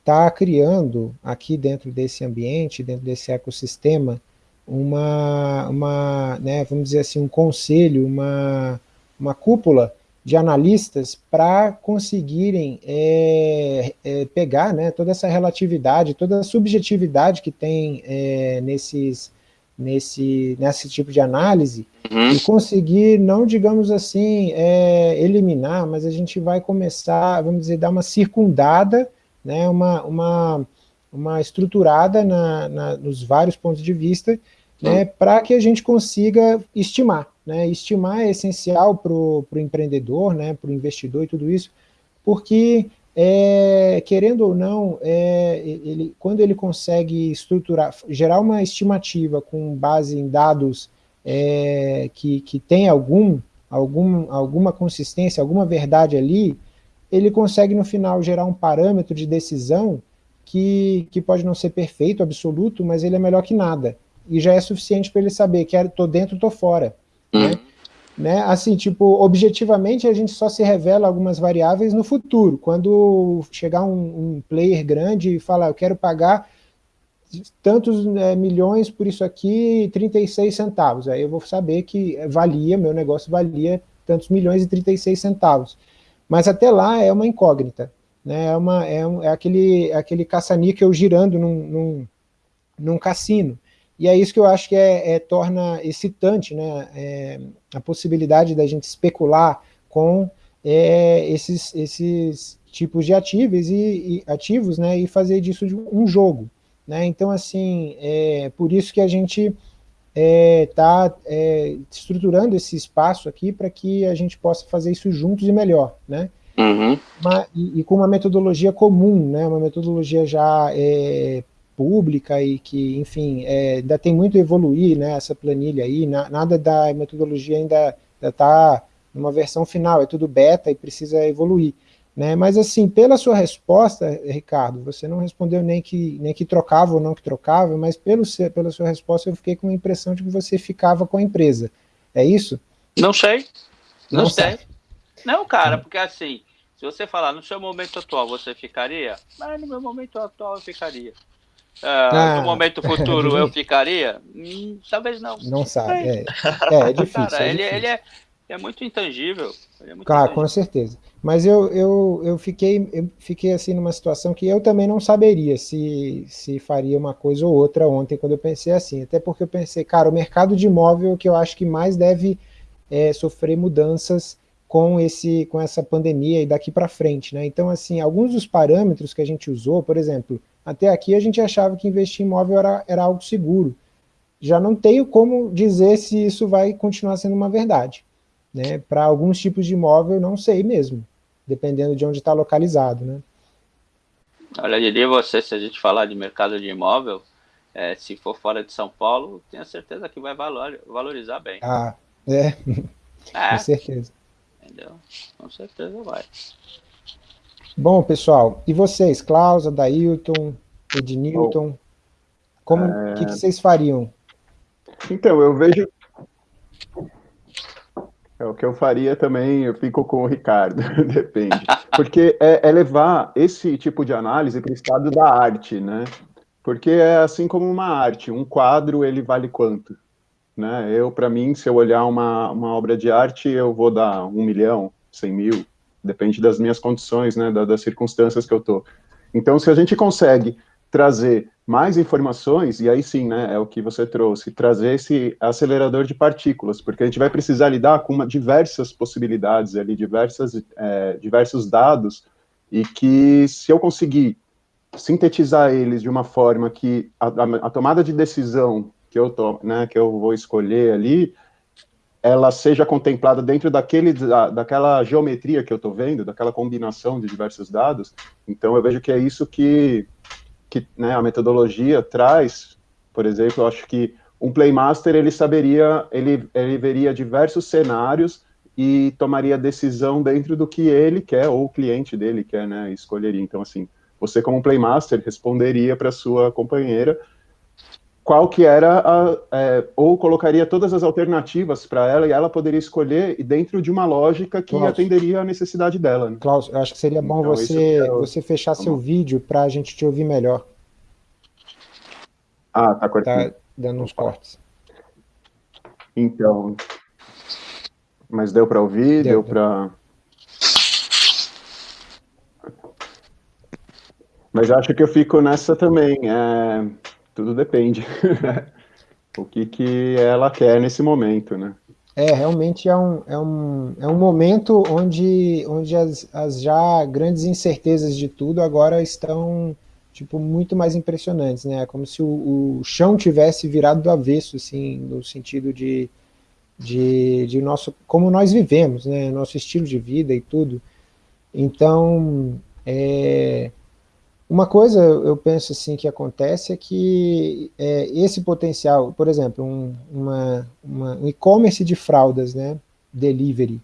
está é... criando aqui dentro desse ambiente, dentro desse ecossistema, uma, uma né, vamos dizer assim, um conselho, uma, uma cúpula de analistas para conseguirem é, é, pegar né, toda essa relatividade, toda a subjetividade que tem nesses, nesse, nesse tipo de análise Uhum. e conseguir, não digamos assim, é, eliminar, mas a gente vai começar, vamos dizer, dar uma circundada, né, uma, uma, uma estruturada na, na, nos vários pontos de vista, né, para que a gente consiga estimar. Né, estimar é essencial para o empreendedor, né, para o investidor e tudo isso, porque, é, querendo ou não, é, ele, quando ele consegue estruturar, gerar uma estimativa com base em dados é, que, que tem algum, algum, alguma consistência, alguma verdade ali, ele consegue no final gerar um parâmetro de decisão que, que pode não ser perfeito, absoluto, mas ele é melhor que nada. E já é suficiente para ele saber que estou dentro, estou fora. Né? Né? Assim, tipo, objetivamente a gente só se revela algumas variáveis no futuro, quando chegar um, um player grande e falar, eu quero pagar tantos é, milhões por isso aqui, 36 centavos, aí eu vou saber que valia, meu negócio valia tantos milhões e 36 centavos. Mas até lá é uma incógnita, né? é, uma, é, um, é aquele, é aquele caça-níquel girando num, num, num cassino. E é isso que eu acho que é, é torna excitante né, é, a possibilidade da gente especular com é, esses, esses tipos de ativos e, e, ativos né, e fazer disso um jogo. Né? Então, assim, é por isso que a gente está é, é, estruturando esse espaço aqui para que a gente possa fazer isso juntos e melhor. Né? Uhum. Uma, e, e, com uma metodologia comum, né? uma metodologia já é, pública e que, enfim, é, ainda tem muito a evoluir, né, essa planilha aí, na, nada da metodologia ainda está numa versão final, é tudo beta e precisa evoluir. Né, mas assim, pela sua resposta, Ricardo, você não respondeu nem que, nem que trocava ou não que trocava, mas pelo, pela sua resposta eu fiquei com a impressão de que você ficava com a empresa. É isso? Não sei. Não, Não sei. sabe. Não, cara, porque assim, se você falar no seu momento atual, você ficaria? Mas no meu momento atual eu ficaria. Ah, Ah, no momento <laughs> futuro eu ficaria? Hum, talvez não. Não sabe, é, é, é <laughs> difícil. Cara, é ele, difícil. ele é, é muito intangível. É muito Claro, intangível. com certeza. Mas eu, eu, eu, fiquei, eu fiquei assim numa situação que eu também não saberia se, se faria uma coisa ou outra ontem, quando eu pensei assim. Até porque eu pensei, cara, o mercado de imóvel é o que eu acho que mais deve é, sofrer mudanças com, esse, com essa pandemia e daqui para frente. Né? Então, assim, alguns dos parâmetros que a gente usou, por exemplo, até aqui a gente achava que investir em imóvel era, era algo seguro. Já não tenho como dizer se isso vai continuar sendo uma verdade. Né? Para alguns tipos de imóvel, não sei mesmo, dependendo de onde está localizado. Né? Olha, eu diria você, se a gente falar de mercado de imóvel, é, se for fora de São Paulo, tenho certeza que vai valor, valorizar bem. Ah, é, <laughs> É, com certeza. entendeu? Com certeza vai. Bom, pessoal, e vocês, Klaus, Adailton, Ednilton, como, o que, que vocês fariam? Então, eu vejo. É o que eu faria também, eu fico com o Ricardo, <laughs> depende. Porque é, é levar esse tipo de análise para o estado da arte, né? Porque é assim como uma arte, um quadro ele vale quanto? Né? Eu, para mim, se eu olhar uma, uma obra de arte, eu vou dar um milhão, cem mil, depende das minhas condições, né? Da- das circunstâncias que eu tô. Então, se a gente consegue trazer mais informações, e aí sim, né, é o que você trouxe, trazer esse acelerador de partículas, porque a gente vai precisar lidar com uma, diversas possibilidades ali, diversas, é, diversos dados, e que se eu conseguir sintetizar eles de uma forma que a, a- tomada de decisão que eu, to, né, que eu vou escolher ali, ela seja contemplada dentro daquele, da, daquela geometria que eu estou vendo, daquela combinação de diversos dados, então eu vejo que é isso que, que né, a metodologia traz, por exemplo, eu acho que um playmaster ele saberia, ele, ele veria diversos cenários e tomaria decisão dentro do que ele quer ou o cliente dele quer, né, escolheria. Então assim, você como playmaster responderia para sua companheira qual que era a, é, ou colocaria todas as alternativas para ela e ela poderia escolher dentro de uma lógica que Nossa. atenderia a necessidade dela. Né? Klaus, eu acho que seria bom Então, você, quero- você fechar Tá seu vídeo para a gente te ouvir melhor. Ah, tá cortando. Tá dando uns cortes. Então, mas deu para ouvir, Deu, deu, deu. para. Mas acho que eu fico nessa também. é, Tudo depende. <laughs> o que, que ela quer nesse momento, né? É, realmente é um, é um, é um momento onde, onde as, as já grandes incertezas de tudo agora estão tipo, muito mais impressionantes, né? É como se o, o chão tivesse virado do avesso, assim, no sentido de, de, de nosso, como nós vivemos, né? Nosso estilo de vida e tudo. Então, é, uma coisa eu penso assim que acontece é que é, esse potencial, por exemplo, um, uma, uma, um e-commerce de fraldas, né, delivery,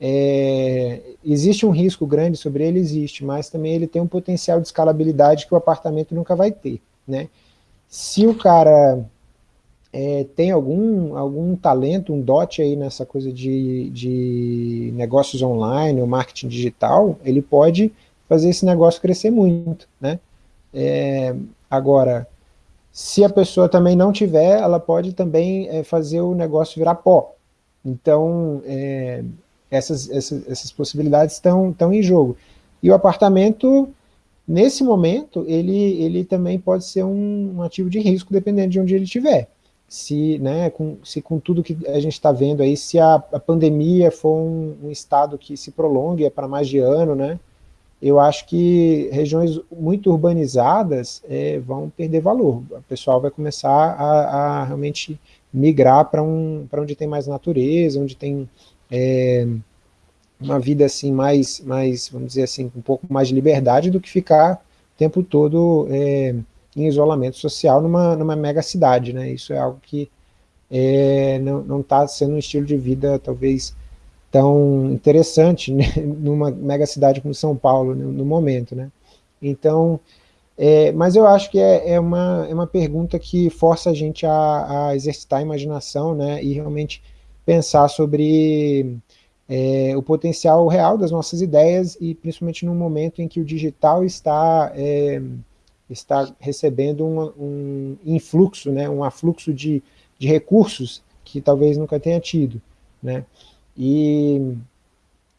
é, existe um risco grande sobre ele? Existe, mas também ele tem um potencial de escalabilidade que o apartamento nunca vai ter. Né? Se o cara é, tem algum, algum talento, um dote aí nessa coisa de, de negócios online ou marketing digital, ele pode fazer esse negócio crescer muito. Né? É, agora, se a pessoa também não tiver, ela pode também é, fazer o negócio virar pó. Então, é, essas, essas, essas possibilidades estão, estão em jogo. E o apartamento, nesse momento, ele, ele também pode ser um, um ativo de risco, dependendo de onde ele estiver. Se, né, com, se com tudo que a gente está vendo aí, se a, a pandemia for um, um, estado que se prolongue para mais de ano, né, eu acho que regiões muito urbanizadas é, vão perder valor. O pessoal vai começar a, a realmente migrar para um, onde tem mais natureza, onde tem é, uma vida assim mais, mais, vamos dizer assim, um pouco mais de liberdade do que ficar o tempo todo é, em isolamento social numa, numa mega cidade, né? Isso é algo que é, não está sendo um estilo de vida talvez tão interessante né? <laughs> numa mega cidade como São Paulo no, no momento, né? Então, é, mas eu acho que é, é, uma, é uma pergunta que força a gente a, a exercitar a imaginação, né? E realmente pensar sobre é, o potencial real das nossas ideias e principalmente no momento em que o digital está, é, está recebendo um, um, influxo, né, um afluxo de, de recursos que talvez nunca tenha tido. Né? E,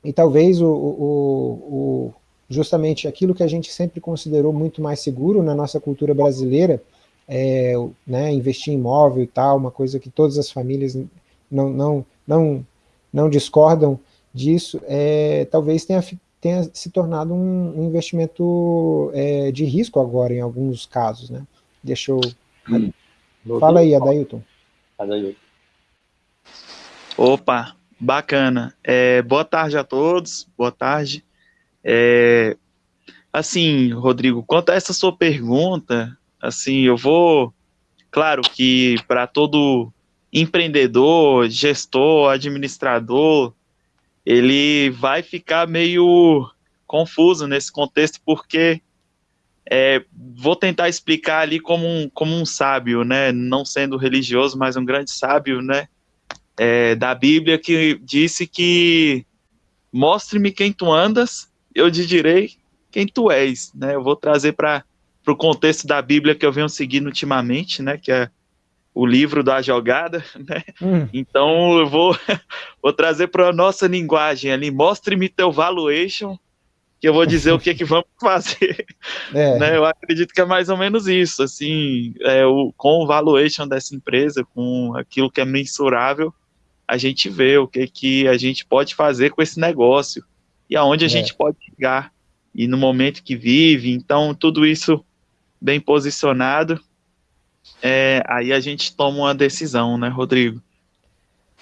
e talvez o, o, o, justamente aquilo que a gente sempre considerou muito mais seguro na nossa cultura brasileira, é, né, investir em imóvel e tal, uma coisa que todas as famílias não, não, não, não discordam disso, é, talvez tenha, tenha se tornado um, um investimento é, de risco agora, em alguns casos, né? Deixa eu... Hum. Fala aí, Adailton. Adailton. Opa, bacana. É, boa tarde a todos, boa tarde. É, assim, Rodrigo, quanto a essa sua pergunta, assim, eu vou... Claro que para todo empreendedor, gestor, administrador, ele vai ficar meio confuso nesse contexto, porque é, vou tentar explicar ali como um, como um sábio, né, não sendo religioso, mas um grande sábio, né, é, da Bíblia, que disse que mostre-me quem tu andas, eu te direi quem tu és, né, eu vou trazer para o contexto da Bíblia que eu venho seguindo ultimamente, né, que é o livro da jogada, <laughs> né? Hum. Então eu vou, <laughs> vou trazer para a nossa linguagem ali, mostre-me teu valuation, que eu vou dizer o que, que vamos <laughs> fazer. É. Né? Eu acredito que é mais ou menos isso, assim, é, o, com o valuation dessa empresa, com aquilo que é mensurável, a gente vê o que, que a gente pode fazer com esse negócio e aonde a é. gente pode chegar e no momento que vive, então tudo isso bem posicionado é, aí a gente toma uma decisão, né, Rodrigo?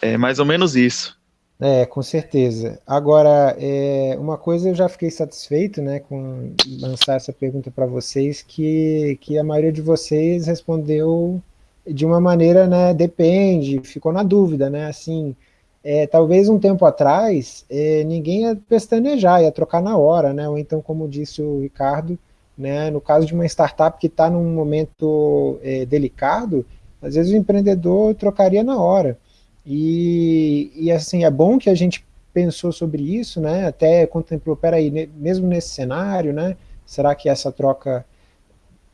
É mais ou menos isso. É, com certeza. Agora, é, uma coisa eu já fiquei satisfeito, né, com lançar essa pergunta para vocês, que, que a maioria de vocês respondeu de uma maneira, né, depende, ficou na dúvida, né, assim, é, talvez um tempo atrás, é, ninguém ia pestanejar, ia trocar na hora, né, ou então, como disse o Ricardo, né? No caso de uma startup que está num momento é, delicado, às vezes o empreendedor trocaria na hora. E, e assim, é bom que a gente pensou sobre isso, né? até contemplou, peraí, mesmo nesse cenário, né? será que essa troca...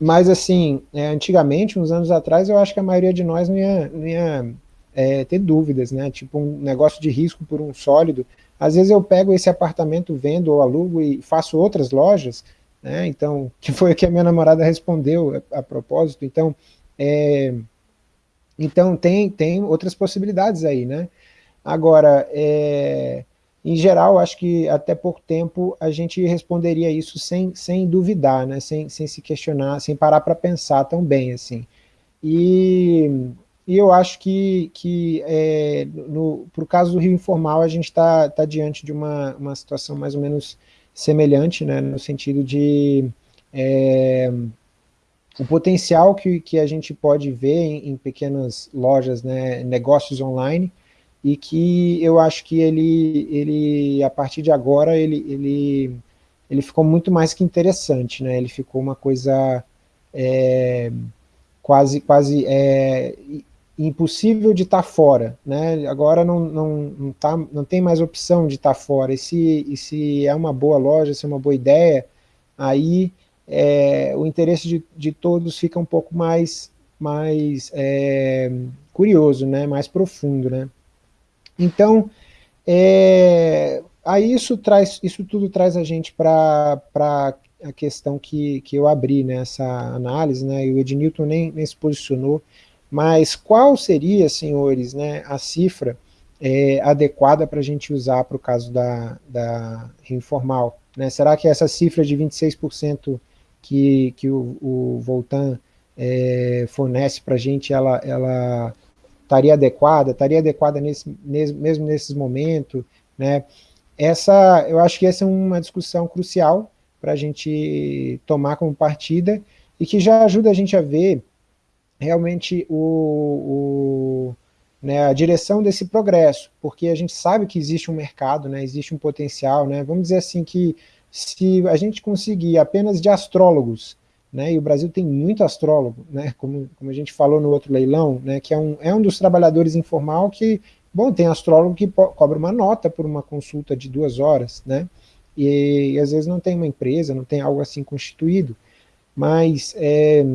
Mas assim, é, antigamente, uns anos atrás, eu acho que a maioria de nós não ia, não ia é, ter dúvidas, né? tipo um negócio de risco por um sólido. Às vezes eu pego esse apartamento, vendo ou alugo e faço outras lojas, né? Então, <laughs> que foi o que a minha namorada respondeu a, a propósito. Então, é, então tem, tem outras possibilidades aí, né? Agora, é, em geral, acho que até pouco tempo a gente responderia isso sem, sem duvidar, né? sem, sem se questionar, sem parar para pensar tão bem. Assim. E, e eu acho que, que é, para o caso do Rio Informal, a gente está tá diante de uma, uma situação mais ou menos semelhante, né? no sentido de é, o potencial que, que a gente pode ver em, em pequenas lojas, né, negócios online, e que eu acho que ele, ele a partir de agora, ele, ele, ele ficou muito mais que interessante, né? ele ficou uma coisa é, quase, quase é, impossível de estar tá fora, né? agora não, não, não, tá, não tem mais opção de estar tá fora, e se, e se é uma boa loja, se é uma boa ideia, aí é, o interesse de, de todos fica um pouco mais, mais é, curioso, né? mais profundo, né? Então, é, aí isso, traz, isso tudo traz a gente para a questão que, que eu abri nessa análise, né, e o Ednilton nem, nem se posicionou, mas qual seria, senhores, né, a cifra é, adequada para a gente usar para o caso da, da informal? Né? Será que essa cifra de 26% que, que o, o Voltan é, fornece para a gente, ela, ela estaria adequada, estaria adequada nesse, nesse, mesmo nesses momentos, né? Essa, eu acho que essa é uma discussão crucial para a gente tomar como partida e que já ajuda a gente a ver realmente o, o né, a direção desse progresso, porque a gente sabe que existe um mercado, né, existe um potencial, né, vamos dizer assim que se a gente conseguir apenas de astrólogos né, e o Brasil tem muito astrólogo, né, como, como a gente falou no outro leilão, né, que é um, é um dos trabalhadores informal que, bom, tem astrólogo que cobra uma nota por uma consulta de duas horas, né, e, e às vezes não tem uma empresa, não tem algo assim constituído, mas é,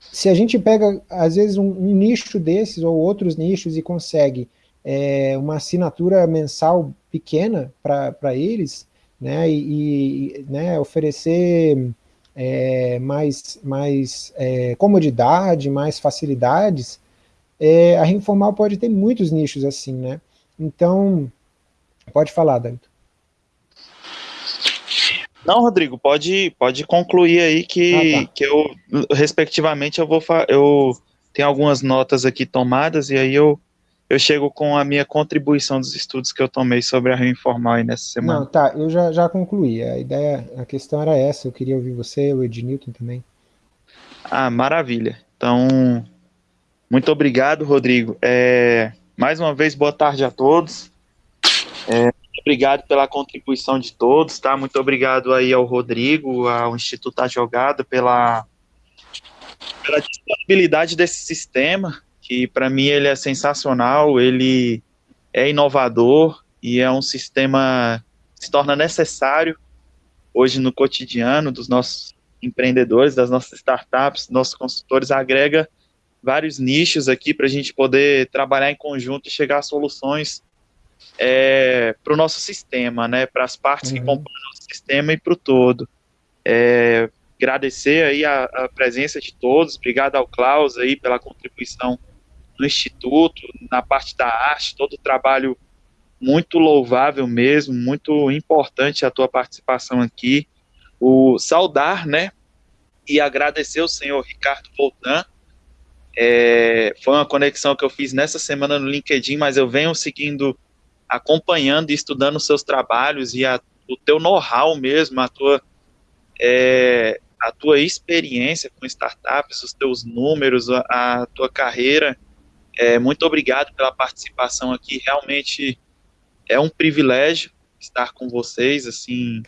se a gente pega, às vezes, um, um, nicho desses ou outros nichos e consegue é, uma assinatura mensal pequena para eles, né, e, e né, oferecer é, mais, mais é, comodidade, mais facilidades, é, a informal pode ter muitos nichos assim, né? Então, pode falar, David. Não, Rodrigo, pode, pode concluir aí que, ah, tá. que eu, respectivamente, eu vou eu tenho algumas notas aqui tomadas e aí eu eu chego com a minha contribuição dos estudos que eu tomei sobre a Rio Informal aí nessa semana. Não, tá, eu já, já concluí. A ideia, a questão era essa, eu queria ouvir você, o Ednilton também. Ah, maravilha. Então, muito obrigado, Rodrigo. É, mais uma vez, boa tarde a todos. É, obrigado pela contribuição de todos, tá? Muito obrigado aí ao Rodrigo, ao Instituto A Jogada, pela, pela disponibilidade desse sistema, que para mim ele é sensacional, ele é inovador e é um sistema que se torna necessário hoje no cotidiano dos nossos empreendedores, das nossas startups, nossos consultores, agrega vários nichos aqui para a gente poder trabalhar em conjunto e chegar a soluções é, para o nosso sistema, né, para as partes uhum. que compõem o nosso sistema e para o todo. É, agradecer aí a, a, presença de todos, obrigado ao Klaus aí pela contribuição no Instituto, na parte da arte, todo o trabalho muito louvável mesmo, muito importante a tua participação aqui. O saudar, né, e agradecer ao senhor Ricardo Voltan. É, foi uma conexão que eu fiz nessa semana no LinkedIn, mas eu venho seguindo, acompanhando e estudando seus trabalhos e a, o teu know-how mesmo, a tua, é, a tua experiência com startups, os teus números, a, a tua carreira é, muito obrigado pela participação aqui. Realmente é um privilégio estar com vocês. Assim,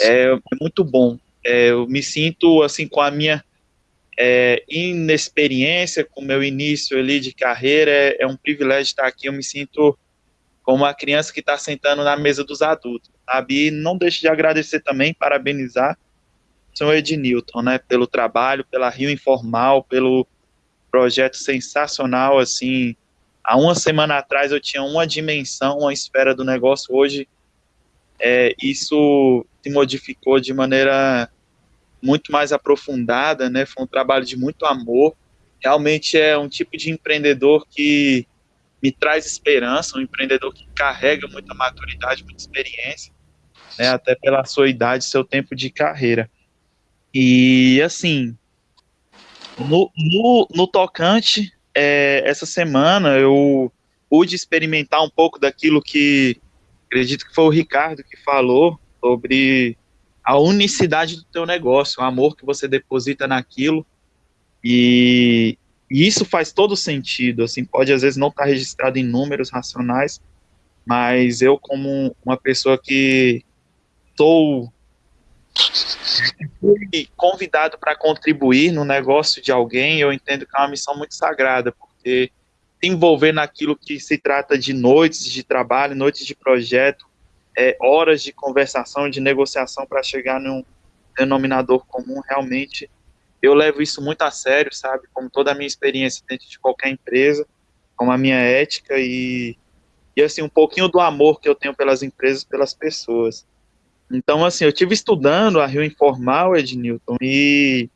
é, é muito bom. É, eu me sinto assim com a minha é, inexperiência, com o meu início ali de carreira. É, é, um privilégio estar aqui. Eu me sinto como uma criança que está sentando na mesa dos adultos, sabe? E não deixe de agradecer também, parabenizar o senhor Ednilton, né, pelo trabalho, pela Rio Informal, pelo projeto sensacional, assim, há uma semana atrás eu tinha uma dimensão, uma esfera do negócio, hoje é, isso se modificou de maneira muito mais aprofundada, né, foi um trabalho de muito amor, realmente é um tipo de empreendedor que me traz esperança, um empreendedor que carrega muita maturidade, muita experiência, né, até pela sua idade, seu tempo de carreira. E assim, no, no, no tocante, é, essa semana eu pude experimentar um pouco daquilo que acredito que foi o Ricardo que falou sobre a unicidade do teu negócio, o amor que você deposita naquilo. E, e isso faz todo sentido, assim, pode às vezes não estar registrado em números racionais, mas eu como uma pessoa que estou fui convidado para contribuir no negócio de alguém, eu entendo que é uma missão muito sagrada, porque se envolver naquilo que se trata de noites de trabalho, noites de projeto, é, horas de conversação, de negociação para chegar num denominador comum, realmente eu levo isso muito a sério, sabe? Como toda a minha experiência dentro de qualquer empresa, como a minha ética e, e assim, um pouquinho do amor que eu tenho pelas empresas, pelas pessoas. Então, assim, eu tive estudando a Rio Informal, Ed Newton, e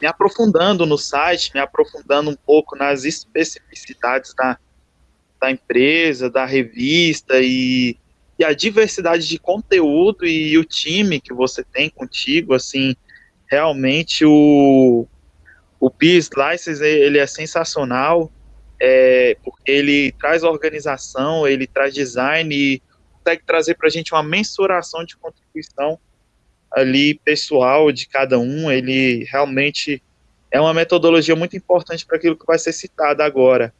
me aprofundando no site, me aprofundando um pouco nas especificidades da, da empresa, da revista e, e a diversidade de conteúdo e o time que você tem contigo, assim, realmente o, o Peace ele é sensacional, é, porque ele traz organização, ele traz design e consegue trazer para a gente uma mensuração de contribuição ali pessoal de cada um. Ele realmente é uma metodologia muito importante para aquilo que vai ser citado agora.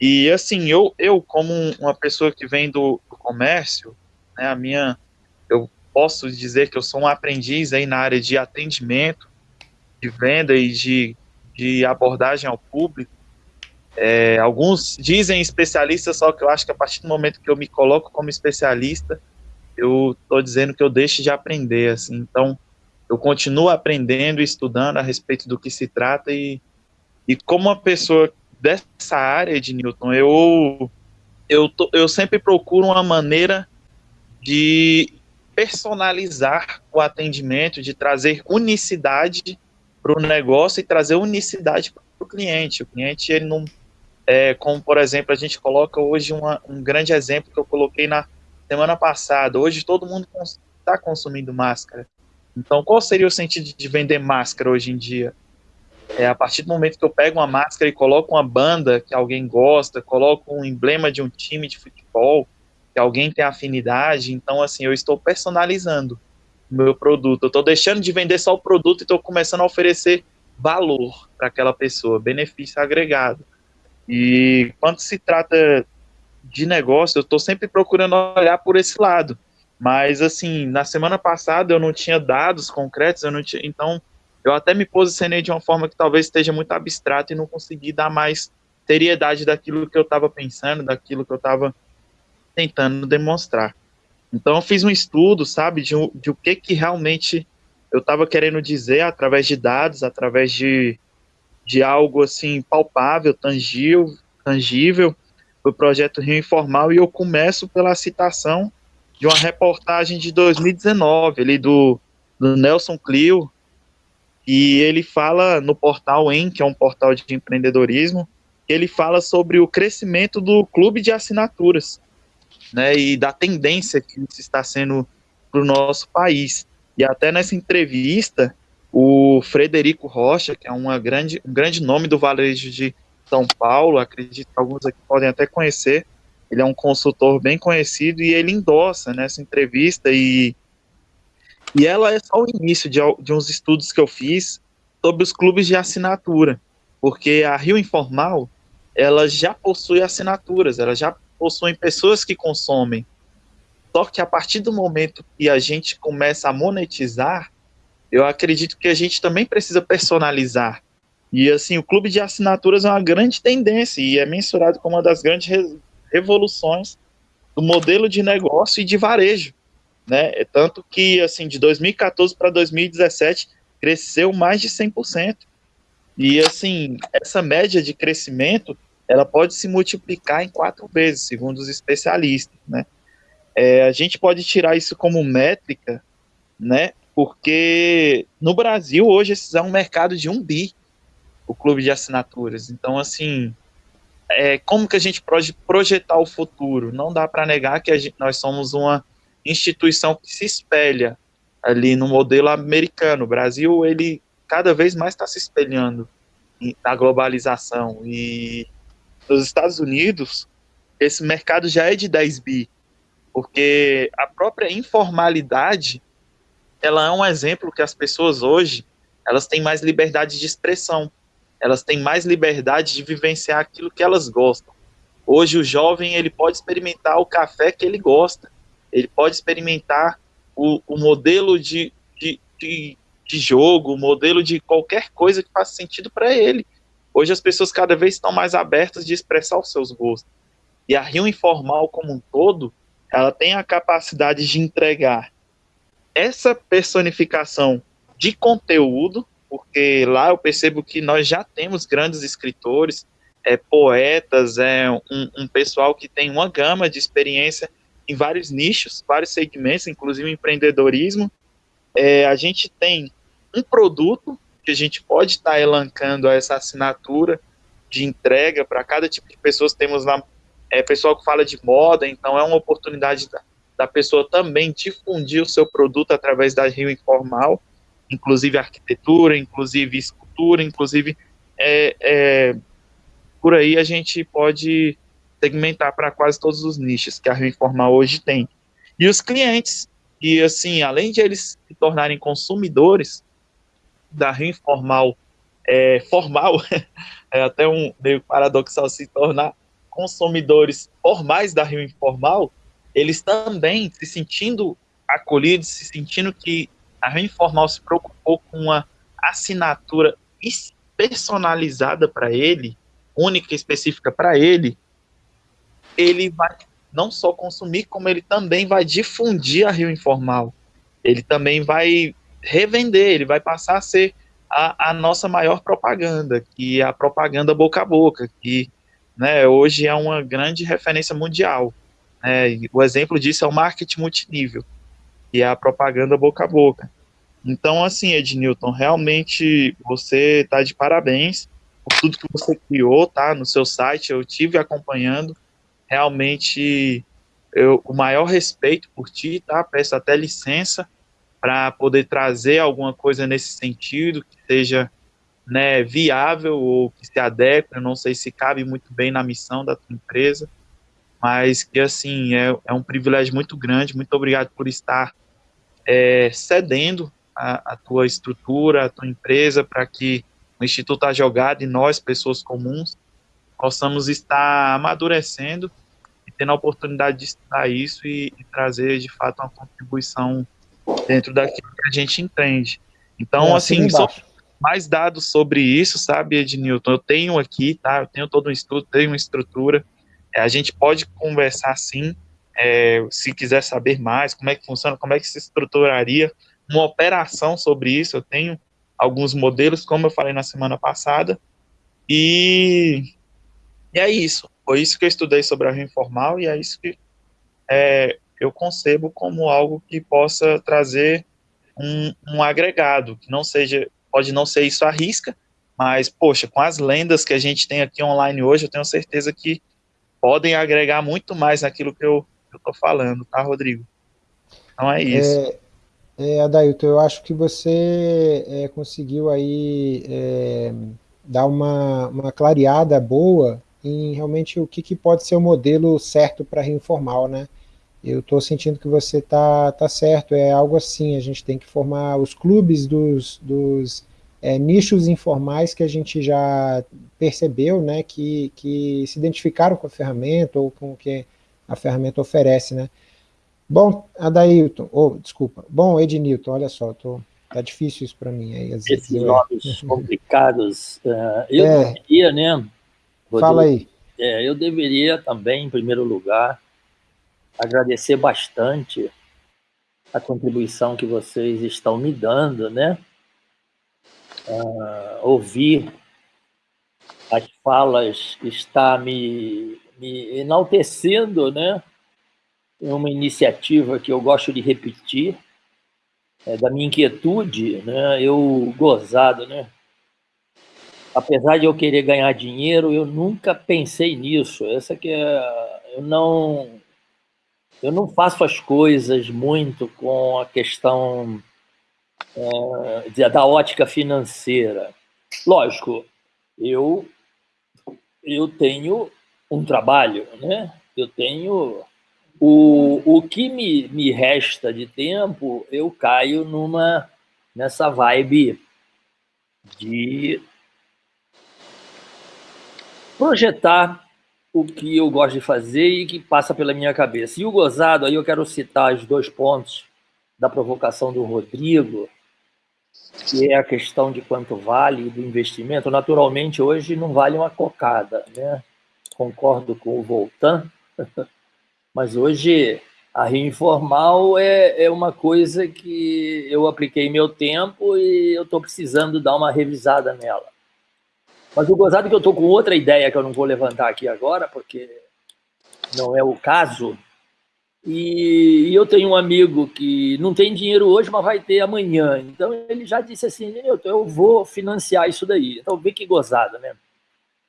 E assim, eu, eu como uma pessoa que vem do, do comércio, né, a minha, eu posso dizer que eu sou um aprendiz aí na área de atendimento, de venda e de, de abordagem ao público. É, alguns dizem especialista, só que eu acho que a partir do momento que eu me coloco como especialista, eu estou dizendo que eu deixo de aprender, assim. Então, eu continuo aprendendo e estudando a respeito do que se trata e, e como uma pessoa dessa área de Newton, eu, eu, tô, eu sempre procuro uma maneira de personalizar o atendimento, de trazer unicidade para o negócio e trazer unicidade para o cliente. O cliente, ele não é, como, por exemplo, a gente coloca hoje uma, um grande exemplo que eu coloquei na semana passada. Hoje todo mundo está consumindo máscara. Então, qual seria o sentido de vender máscara hoje em dia? É a partir do momento que eu pego uma máscara e coloco uma banda que alguém gosta, coloco um emblema de um time de futebol que alguém tem afinidade, então assim, eu estou personalizando o meu produto. Eu estou deixando de vender só o produto e estou começando a oferecer valor para aquela pessoa, benefício agregado. E quando se trata de negócio, eu estou sempre procurando olhar por esse lado. Mas, assim, na semana passada eu não tinha dados concretos, eu não tinha, então eu até me posicionei de uma forma que talvez esteja muito abstrata e não consegui dar mais seriedade daquilo que eu estava pensando, daquilo que eu estava tentando demonstrar. Então eu fiz um estudo, sabe, de, de o que que realmente eu estava querendo dizer através de dados, através de de algo assim palpável, tangível, tangível do projeto Rio Informal e eu começo pela citação de uma reportagem de 2019 ali do, do Nelson Clio e ele fala no portal EN, que é um portal de empreendedorismo, ele fala sobre o crescimento do clube de assinaturas, né, e da tendência que isso está sendo para o nosso país. E até nessa entrevista, o Frederico Rocha, que é uma grande, um grande nome do varejo de São Paulo, acredito que alguns aqui podem até conhecer, ele é um consultor bem conhecido e ele endossa nessa entrevista e, e ela é só o início de, de uns estudos que eu fiz sobre os clubes de assinatura, porque a Rio Informal, ela já possui assinaturas, ela já possui pessoas que consomem, só que a partir do momento que a gente começa a monetizar, eu acredito que a gente também precisa personalizar. E assim, o clube de assinaturas é uma grande tendência e é mensurado como uma das grandes re revoluções do modelo de negócio e de varejo, né? É tanto que assim, de 2014 para 2017 cresceu mais de 100%. E assim, essa média de crescimento, ela pode se multiplicar em quatro vezes, segundo os especialistas, né? É, a gente pode tirar isso como métrica, né? Porque no Brasil hoje é um mercado de um bi, o clube de assinaturas. Então, assim, é, como que a gente pode projetar o futuro? Não dá para negar que gente, nós somos uma instituição que se espelha ali no modelo americano. O Brasil, ele cada vez mais está se espelhando na globalização. E nos Estados Unidos, esse mercado já é de 10 bi, porque a própria informalidade, ela é um exemplo que as pessoas hoje, elas têm mais liberdade de expressão elas têm mais liberdade de vivenciar aquilo que elas gostam. Hoje o jovem ele pode experimentar o café que ele gosta, ele pode experimentar o, o modelo de, de, de, de, jogo, o modelo de qualquer coisa que faça sentido para ele. Hoje as pessoas cada vez estão mais abertas de expressar os seus gostos. E a Rio Informal como um todo, ela tem a capacidade de entregar essa personificação de conteúdo porque lá eu percebo que nós já temos grandes escritores, é, poetas, é um, um pessoal que tem uma gama de experiência em vários nichos, vários segmentos, inclusive empreendedorismo. É, a gente tem um produto que a gente pode estar tá elancando essa assinatura de entrega para cada tipo de pessoas. Temos lá é, pessoal que fala de moda, então é uma oportunidade da, pessoa também difundir o seu produto através da Rio Informal inclusive arquitetura, inclusive escultura, inclusive é, é, por aí a gente pode segmentar para quase todos os nichos que a Rio Informal hoje tem. E os clientes, que assim, além de eles se tornarem consumidores da Rio Informal é, formal, <laughs> é até um meio paradoxal se tornar consumidores formais da Rio Informal, eles também se sentindo acolhidos, se sentindo que a Rio Informal se preocupou com uma assinatura personalizada para ele, única e específica para ele, ele vai não só consumir, como ele também vai difundir a Rio Informal. Ele também vai revender, ele vai passar a ser a, a nossa maior propaganda, que é a propaganda boca a boca, que né, hoje é uma grande referência mundial. Né, o exemplo disso é o marketing multinível que é a propaganda boca a boca. Então, assim, Ednilton, realmente você está de parabéns por tudo que você criou, tá? No seu site, eu tive acompanhando. Realmente, eu, o maior respeito por ti, tá? Peço até licença para poder trazer alguma coisa nesse sentido, que seja né, viável ou que se adeque, eu não sei se cabe muito bem na missão da tua empresa, mas que, assim, é, é um privilégio muito grande. Muito obrigado por estar é, cedendo a, a, tua estrutura, a tua empresa, para que o Instituto A Jogada e nós, pessoas comuns, possamos estar amadurecendo e tendo a oportunidade de estudar isso e, e trazer, de fato, uma contribuição dentro daquilo que a gente entende. Então, é, assim, assim mais dados sobre isso, sabe, Ednilton? Eu tenho aqui, tá? Eu tenho todo um estudo, tenho uma estrutura. A gente pode conversar sim, é, se quiser saber mais, como é que funciona, como é que se estruturaria uma operação sobre isso. Eu tenho alguns modelos, como eu falei na semana passada, e, e é isso. Foi isso que eu estudei sobre a Informal e é isso que é, eu concebo como algo que possa trazer um, um agregado, que não seja, pode não ser isso à risca, mas, poxa, com as lendas que a gente tem aqui online hoje, eu tenho certeza que podem agregar muito mais naquilo que eu estou falando, tá, Rodrigo? Então é isso. É, é, Adailton, eu acho que você é, conseguiu aí é, dar uma, uma clareada boa em realmente o que, que pode ser o modelo certo para reinformal, né? Eu estou sentindo que você está tá certo, é algo assim, a gente tem que formar os clubes dos, dos é, nichos informais que a gente já percebeu, né, que, que se identificaram com a ferramenta ou com o que a ferramenta oferece, né? Bom, Adailton, oh, desculpa. Bom, Ednilton, olha só, tô, tá difícil isso para mim. Aí, Esses eu... nomes <laughs> complicados. Uh, eu é. deveria, né? Rodrigo, Fala aí. É, eu deveria também, em primeiro lugar, agradecer bastante a contribuição que vocês estão me dando, né? Uh, ouvir as falas está me, me enaltecendo, né? é uma iniciativa que eu gosto de repetir, é, da minha inquietude, né, eu gozado, né, apesar de eu querer ganhar dinheiro, eu nunca pensei nisso. Essa que é, eu não eu não faço as coisas muito com a questão é, da ótica financeira. Lógico, eu eu tenho um trabalho, né? Eu tenho o, o que me, me resta de tempo, eu caio numa nessa vibe de projetar o que eu gosto de fazer e que passa pela minha cabeça. E o gozado, aí eu quero citar os dois pontos da provocação do Rodrigo, que é a questão de quanto vale do investimento. Naturalmente, hoje não vale uma cocada, né? Concordo com o Voltan, <laughs> mas hoje a Rio Informal é, é uma coisa que eu apliquei meu tempo e eu estou precisando dar uma revisada nela. Mas o gozado é que eu estou com outra ideia que eu não vou levantar aqui agora, porque não é o caso. E, eu tenho um amigo que não tem dinheiro hoje, mas vai ter amanhã. Então ele já disse assim: eu vou financiar isso daí. Então vê que gozada, né?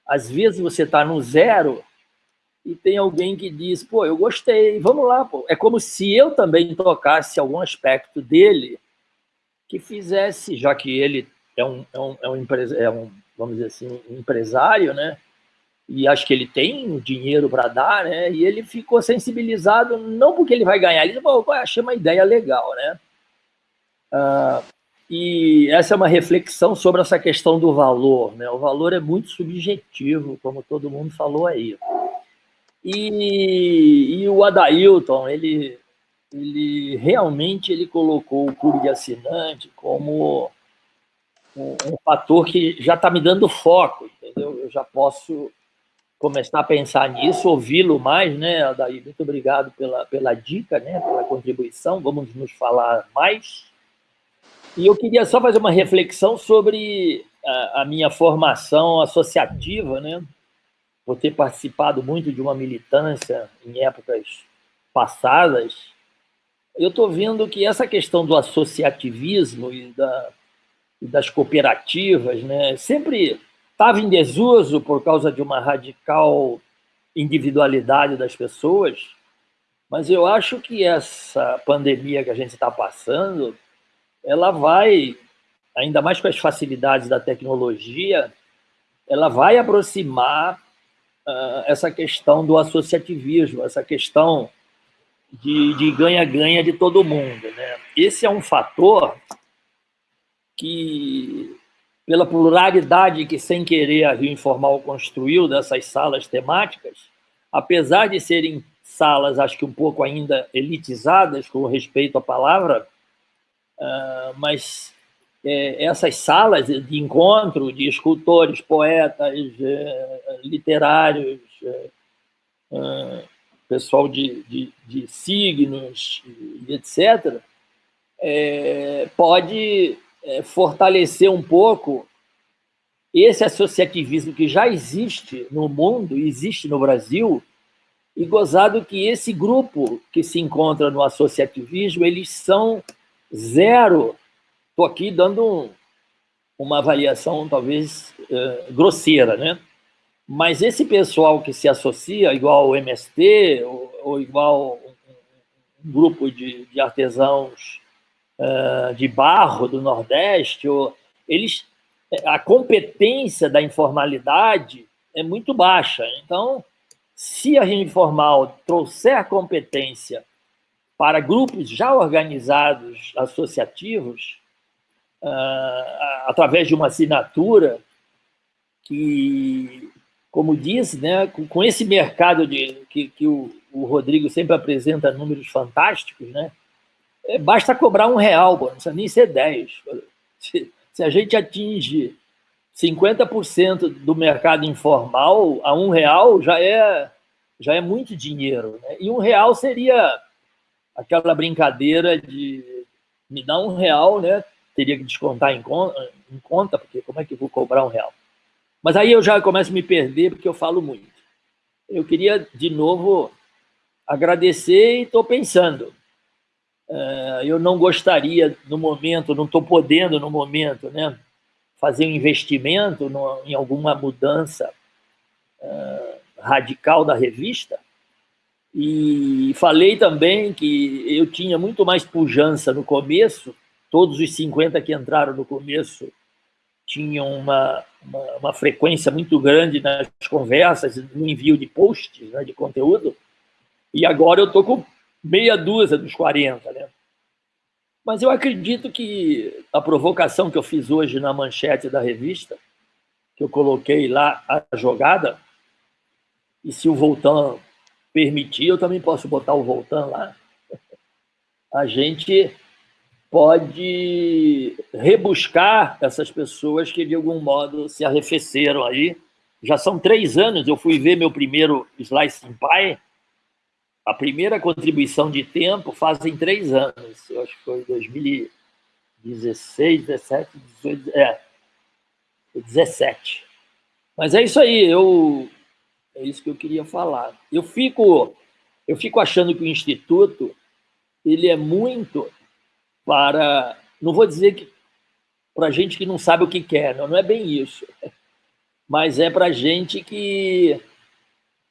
Às vezes você está no zero e tem alguém que diz: pô, eu gostei, vamos lá. Pô. É como se eu também tocasse algum aspecto dele que fizesse, já que ele é um, é um, é um, é um vamos dizer assim, empresário, né? E acho que ele tem dinheiro para dar, né? E ele ficou sensibilizado, não porque ele vai ganhar, ele falou, achei uma ideia legal, né? Ah, e essa é uma reflexão sobre essa questão do valor, né? O valor é muito subjetivo, como todo mundo falou aí. E, e o Adailton, ele, ele realmente ele colocou o clube de assinante como um, um fator que já está me dando foco, entendeu? Eu já posso começar a pensar nisso, ouvi-lo mais, né, Adair? Muito obrigado pela, pela dica, né, pela contribuição. Vamos nos falar mais. E eu queria só fazer uma reflexão sobre a, a minha formação associativa, né? Por ter participado muito de uma militância em épocas passadas, eu estou vendo que essa questão do associativismo e da das cooperativas, né, sempre estava em desuso por causa de uma radical individualidade das pessoas, mas eu acho que essa pandemia que a gente está passando, ela vai, ainda mais com as facilidades da tecnologia, ela vai aproximar uh, essa questão do associativismo, essa questão de ganha-ganha de, de todo mundo. Né? Esse é um fator que, pela pluralidade que, sem querer, a Rio Informal construiu dessas salas temáticas, apesar de serem salas, acho que um pouco ainda elitizadas, com respeito à palavra, uh, mas é, essas salas de encontro de escultores, poetas, é, literários, é, pessoal de, de, de, signos, etc., pode é, fortalecer um pouco esse associativismo que já existe no mundo, existe no Brasil, e gozado que esse grupo que se encontra no associativismo, eles são zero. Estou aqui dando um, uma avaliação talvez uh, grosseira, né? Mas esse pessoal que se associa, igual o MST, ou, ou igual um, um grupo de, de artesãos uh, de barro do Nordeste, ou, eles, a competência da informalidade é muito baixa. Então, se a rede informal trouxer competência para grupos já organizados, associativos, uh, através de uma assinatura que, como disse, né, com, esse mercado de, que, que o, o Rodrigo sempre apresenta números fantásticos, né, basta cobrar um real, não precisa nem ser 10. Se, se a gente atinge 50% do mercado informal a um real, já é, já é muito dinheiro. Né? E um real seria aquela brincadeira de me dar um real, né? teria que descontar em conta, em conta, porque como é que eu vou cobrar um real? Mas aí eu já começo a me perder, porque eu falo muito. Eu queria, de novo, agradecer e estou pensando. Eh, eu não gostaria, no momento, não estou podendo, no momento, né, fazer um investimento no, em alguma mudança uh, radical da revista. E falei também que eu tinha muito mais pujança no começo, todos os 50 que entraram no começo tinham uma, uma, uma frequência muito grande nas conversas, no envio de posts, né, de conteúdo, e agora eu estou com meia dúzia dos 40. Né? Mas eu acredito que a provocação que eu fiz hoje na manchete da revista, que eu coloquei lá a jogada, e se o Voltan permitir, eu também posso botar o Voltan lá, a gente pode rebuscar essas pessoas que, de algum modo, se arrefeceram aí. Já são três anos, eu fui ver meu primeiro Slice Pie, a primeira contribuição de tempo fazem três anos, eu acho que foi 2016, 17, 18, é, 17. Mas é isso aí, eu, é isso que eu queria falar. Eu fico, eu fico achando que o Instituto ele é muito para, não vou dizer que para gente que não sabe o que quer, não, não é bem isso, mas é para gente que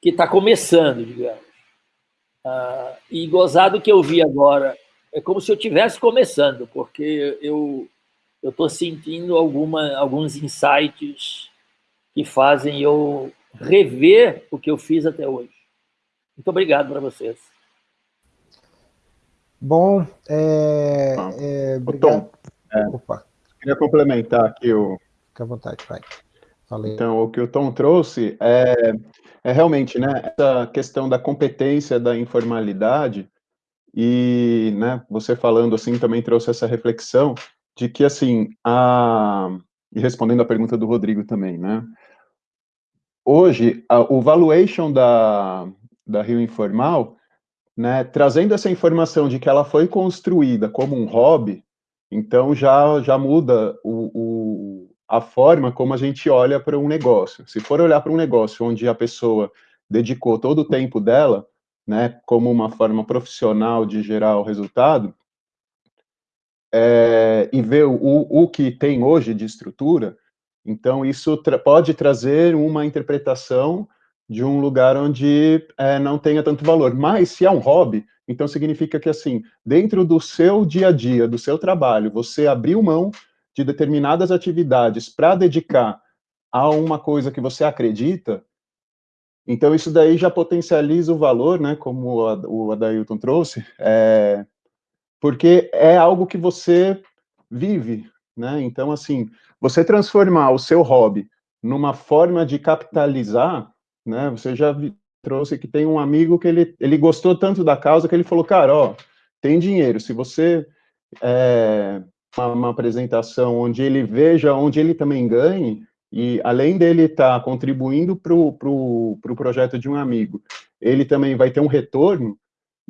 que está começando, digamos. Ah, e gozado que eu vi agora, é como se eu estivesse começando, porque eu eu estou sentindo alguma, alguns insights que fazem eu rever o que eu fiz até hoje. Muito obrigado para vocês. Bom, é, é, obrigado. Tom, é, Opa. queria complementar aqui o... Fique à vontade, vai. Falei. Então, o que o Tom trouxe é, é realmente né, essa questão da competência da informalidade, e né, você falando assim também trouxe essa reflexão de que, assim, a, e respondendo a pergunta do Rodrigo também, né, hoje, a, o valuation da, da Rio Informal, né, trazendo essa informação de que ela foi construída como um hobby, então já, já muda o, o a forma como a gente olha para um negócio. Se for olhar para um negócio onde a pessoa dedicou todo o tempo dela, né, como uma forma profissional de gerar o resultado, é, e ver o, o que tem hoje de estrutura, então isso tra pode trazer uma interpretação de um lugar onde é, não tenha tanto valor. Mas se é um hobby, então significa que assim, dentro do seu dia a dia, do seu trabalho, você abriu mão de determinadas atividades para dedicar a uma coisa que você acredita, então isso daí já potencializa o valor, né, como o Adailton trouxe, é, porque é algo que você vive, né, então assim, você transformar o seu hobby numa forma de capitalizar, né, você já trouxe que tem um amigo que ele, ele gostou tanto da causa que ele falou, cara, ó, tem dinheiro, se você é, uma, uma, apresentação onde ele veja onde ele também ganhe, e além dele estar tá contribuindo para o pro, pro projeto de um amigo, ele também vai ter um retorno,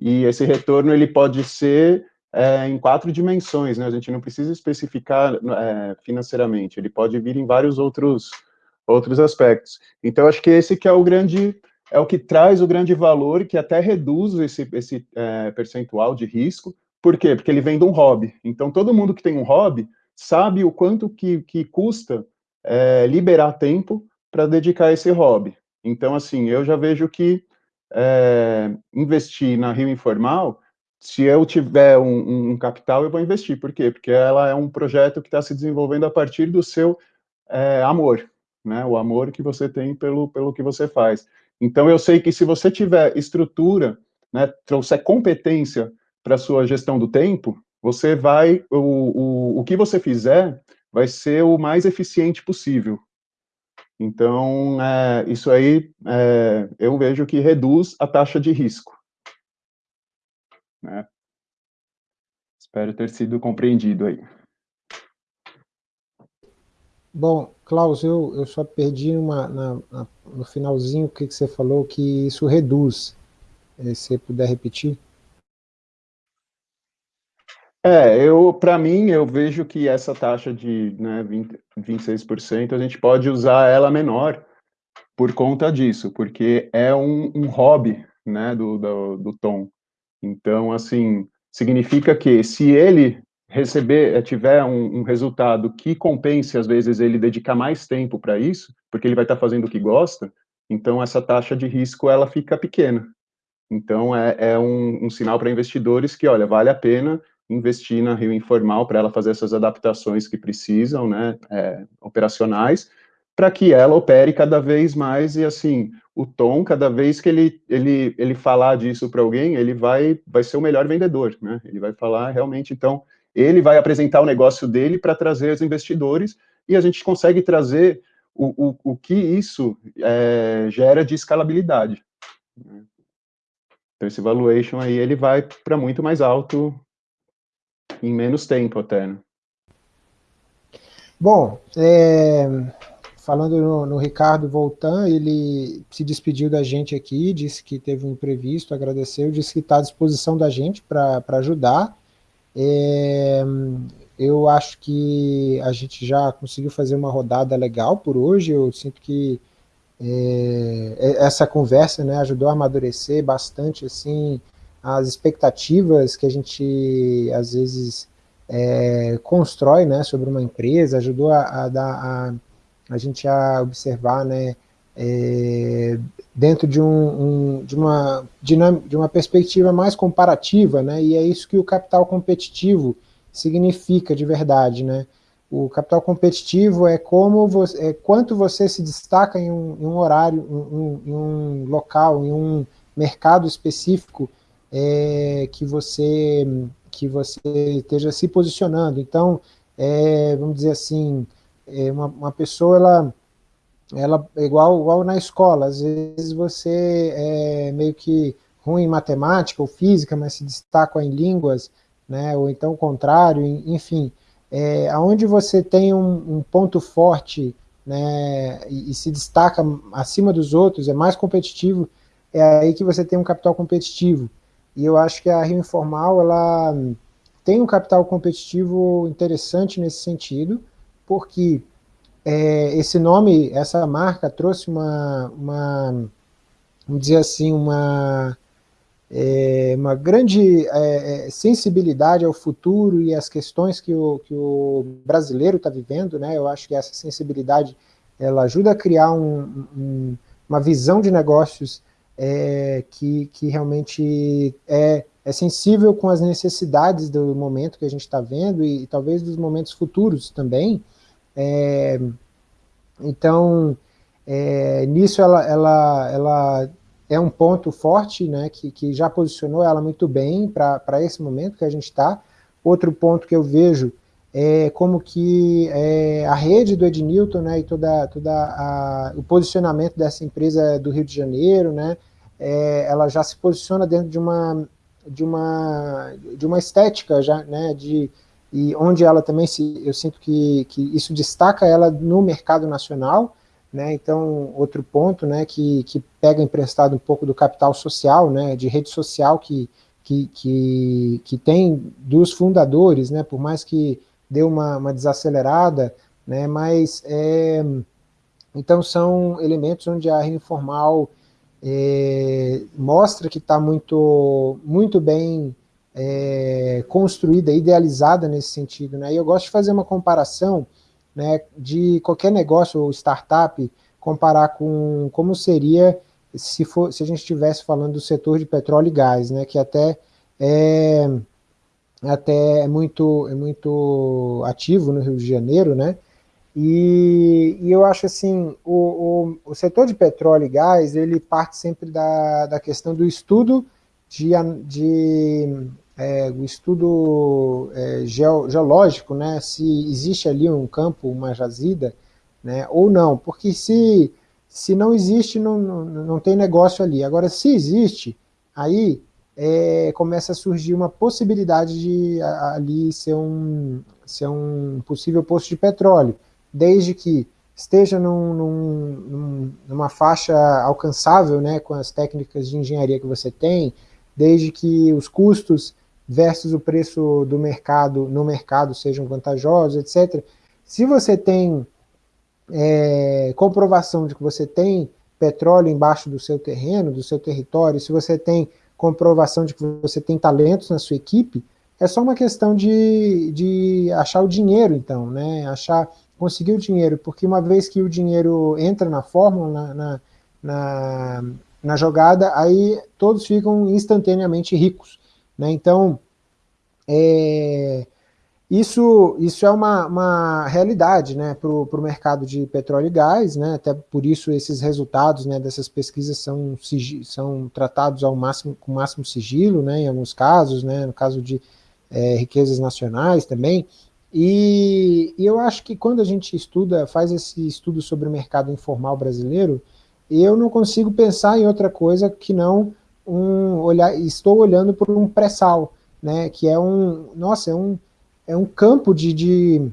e esse retorno ele pode ser é, em quatro dimensões, né? A gente não precisa especificar é, financeiramente, ele pode vir em vários outros, outros aspectos. Então, acho que esse que é o grande, é o que traz o grande valor, que até reduz esse, esse é, percentual de risco, por quê? Porque ele vem de um hobby. Então, todo mundo que tem um hobby sabe o quanto que, que custa é, liberar tempo para dedicar esse hobby. Então, assim, eu já vejo que é, investir na Rio Informal, se eu tiver um, um, capital, eu vou investir. Por quê? Porque ela é um projeto que está se desenvolvendo a partir do seu é, amor, né? O amor que você tem pelo, pelo que você faz. Então, eu sei que se você tiver estrutura, né, trouxer competência para a sua gestão do tempo, você vai, o, o, o que você fizer vai ser o mais eficiente possível. Então, é, isso aí, é, eu vejo que reduz a taxa de risco. Né? Espero ter sido compreendido aí. Bom, Klaus, eu, eu só perdi uma, na, na, no finalzinho o que, que você falou, que isso reduz. Se você puder repetir. É, eu, para mim, eu vejo que essa taxa de né, 20, 26%, a gente pode usar ela menor por conta disso, porque é um, um hobby, né, do, do, do Tom. Então, assim, significa que se ele receber, eh, tiver um, um, resultado que compense, às vezes, ele dedicar mais tempo para isso, porque ele vai estar tá fazendo o que gosta, então essa taxa de risco, ela fica pequena. Então, é, é um, um sinal para investidores que, olha, vale a pena investir na Rio Informal para ela fazer essas adaptações que precisam, né, é, operacionais, para que ela opere cada vez mais e, assim, o Tom, cada vez que ele, ele, ele falar disso para alguém, ele vai, vai ser o melhor vendedor, né, ele vai falar realmente, então, ele vai apresentar o negócio dele para trazer os investidores e a gente consegue trazer o, o, o que isso é, gera de escalabilidade. Então, esse valuation aí, ele vai para muito mais alto em menos tempo até, né? Bom, é, falando no, no, Ricardo Voltan, ele se despediu da gente aqui, disse que teve um imprevisto, agradeceu, disse que está à disposição da gente para ajudar. É, eu acho que a gente já conseguiu fazer uma rodada legal por hoje, eu sinto que é, é, essa conversa né, ajudou a amadurecer bastante assim, as expectativas que a gente às vezes é, constrói né, sobre uma empresa, ajudou a, a, a, a gente a observar né, é, dentro de, um, um, de, uma, de uma perspectiva mais comparativa, né, e é isso que o capital competitivo significa de verdade, né, o capital competitivo é como você, é quanto você se destaca em um, em um horário, em, em, um local, em um mercado específico é, que você que você esteja se posicionando. Então, é, vamos dizer assim, é uma, uma pessoa ela ela é igual igual na escola. Às vezes você é meio que ruim em matemática ou física, mas se destaca em línguas, né? Ou então o contrário, enfim é, onde você tem um, um ponto forte né, e, e, se destaca acima dos outros, é mais competitivo, é aí que você tem um capital competitivo. E eu acho que a Rio Informal ela tem um capital competitivo interessante nesse sentido, porque é, esse nome, essa marca trouxe uma, uma, vamos dizer assim, uma é, uma grande é, é, sensibilidade ao futuro e às questões que o, que o brasileiro está vivendo, né? eu acho que essa sensibilidade ela ajuda a criar um, um, uma visão de negócios é, que, que realmente é, é sensível com as necessidades do momento que a gente está vendo e, e, talvez dos momentos futuros também. É, então, é, nisso ela, ela, ela é um ponto forte, né, que, que já posicionou ela muito bem para esse momento que a gente está. Outro ponto que eu vejo é como que é, a rede do Ednilton né, e toda, toda a, o posicionamento dessa empresa do Rio de Janeiro, né, é, ela já se posiciona dentro de uma, de uma, de uma estética já, né, de, e onde ela também se, eu sinto que, que isso destaca ela no mercado nacional, né? Então, outro ponto né, que, que pega emprestado um pouco do capital social, né, de rede social que, que, que, que tem dos fundadores, né, por mais que deu uma, uma desacelerada, né, mas é, então são elementos onde a informal é, mostra que está muito, muito bem é, construída, idealizada nesse sentido. Né? E eu gosto de fazer uma comparação né, de qualquer negócio ou startup comparar com como seria se, for, se a gente estivesse falando do setor de petróleo e gás, né, que até é, até é muito, é muito ativo no Rio de Janeiro, né, e, e eu acho assim, o, o, o, setor de petróleo e gás, ele parte sempre da, da questão do estudo de, de é, o estudo é, geológico, né, se existe ali um campo, uma jazida, né, ou não, porque se, se não existe, não, não, não tem negócio ali. Agora, se existe, aí é, começa a surgir uma possibilidade de ali ser um, ser um possível posto de petróleo, desde que esteja num, num, numa faixa alcançável né, com as técnicas de engenharia que você tem, desde que os custos versus o preço do mercado, no mercado sejam vantajosos, etc. Se você tem é, comprovação de que você tem petróleo embaixo do seu terreno, do seu território, se você tem comprovação de que você tem talentos na sua equipe, é só uma questão de, de achar o dinheiro, então, né? Achar, conseguir o dinheiro, porque uma vez que o dinheiro entra na fórmula, na, na, na, na jogada, aí todos ficam instantaneamente ricos, né? Então, é, isso, isso é uma, uma realidade né, para o mercado de petróleo e gás, né, até por isso esses resultados né, dessas pesquisas são, são tratados ao máximo, com máximo sigilo, né, em alguns casos, né, no caso de é, riquezas nacionais também, e, e, eu acho que quando a gente estuda, faz esse estudo sobre o mercado informal brasileiro, eu não consigo pensar em outra coisa que não um olhar, estou olhando por um pré-sal, né, que é um, nossa, é um, é um campo de, de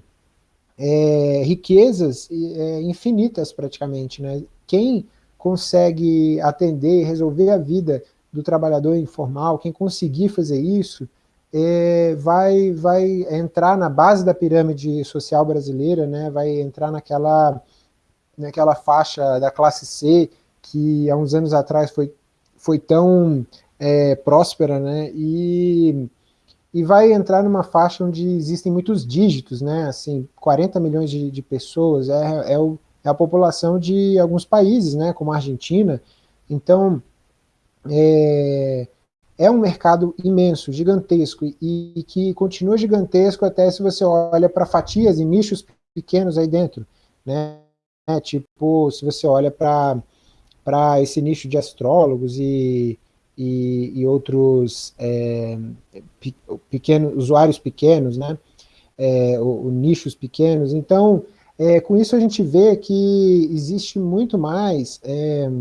é, riquezas é, infinitas praticamente, né, quem consegue atender e resolver a vida do trabalhador informal, quem conseguir fazer isso, é, vai, vai entrar na base da pirâmide social brasileira, né, vai entrar naquela, naquela faixa da classe C, que há uns anos atrás foi, foi tão é, próspera, né, e, e vai entrar numa faixa onde existem muitos dígitos, né, assim, 40 milhões de, de pessoas, é, é, o, é a população de alguns países, né, como a Argentina, então, é, é um mercado imenso, gigantesco, e, e que continua gigantesco até se você olha para fatias e nichos pequenos aí dentro, né? É, tipo, se você olha para esse nicho de astrólogos e, e, e outros é, pe, pequenos, usuários pequenos, né? É, o nichos pequenos, então, é, com isso a gente vê que existe muito mais é,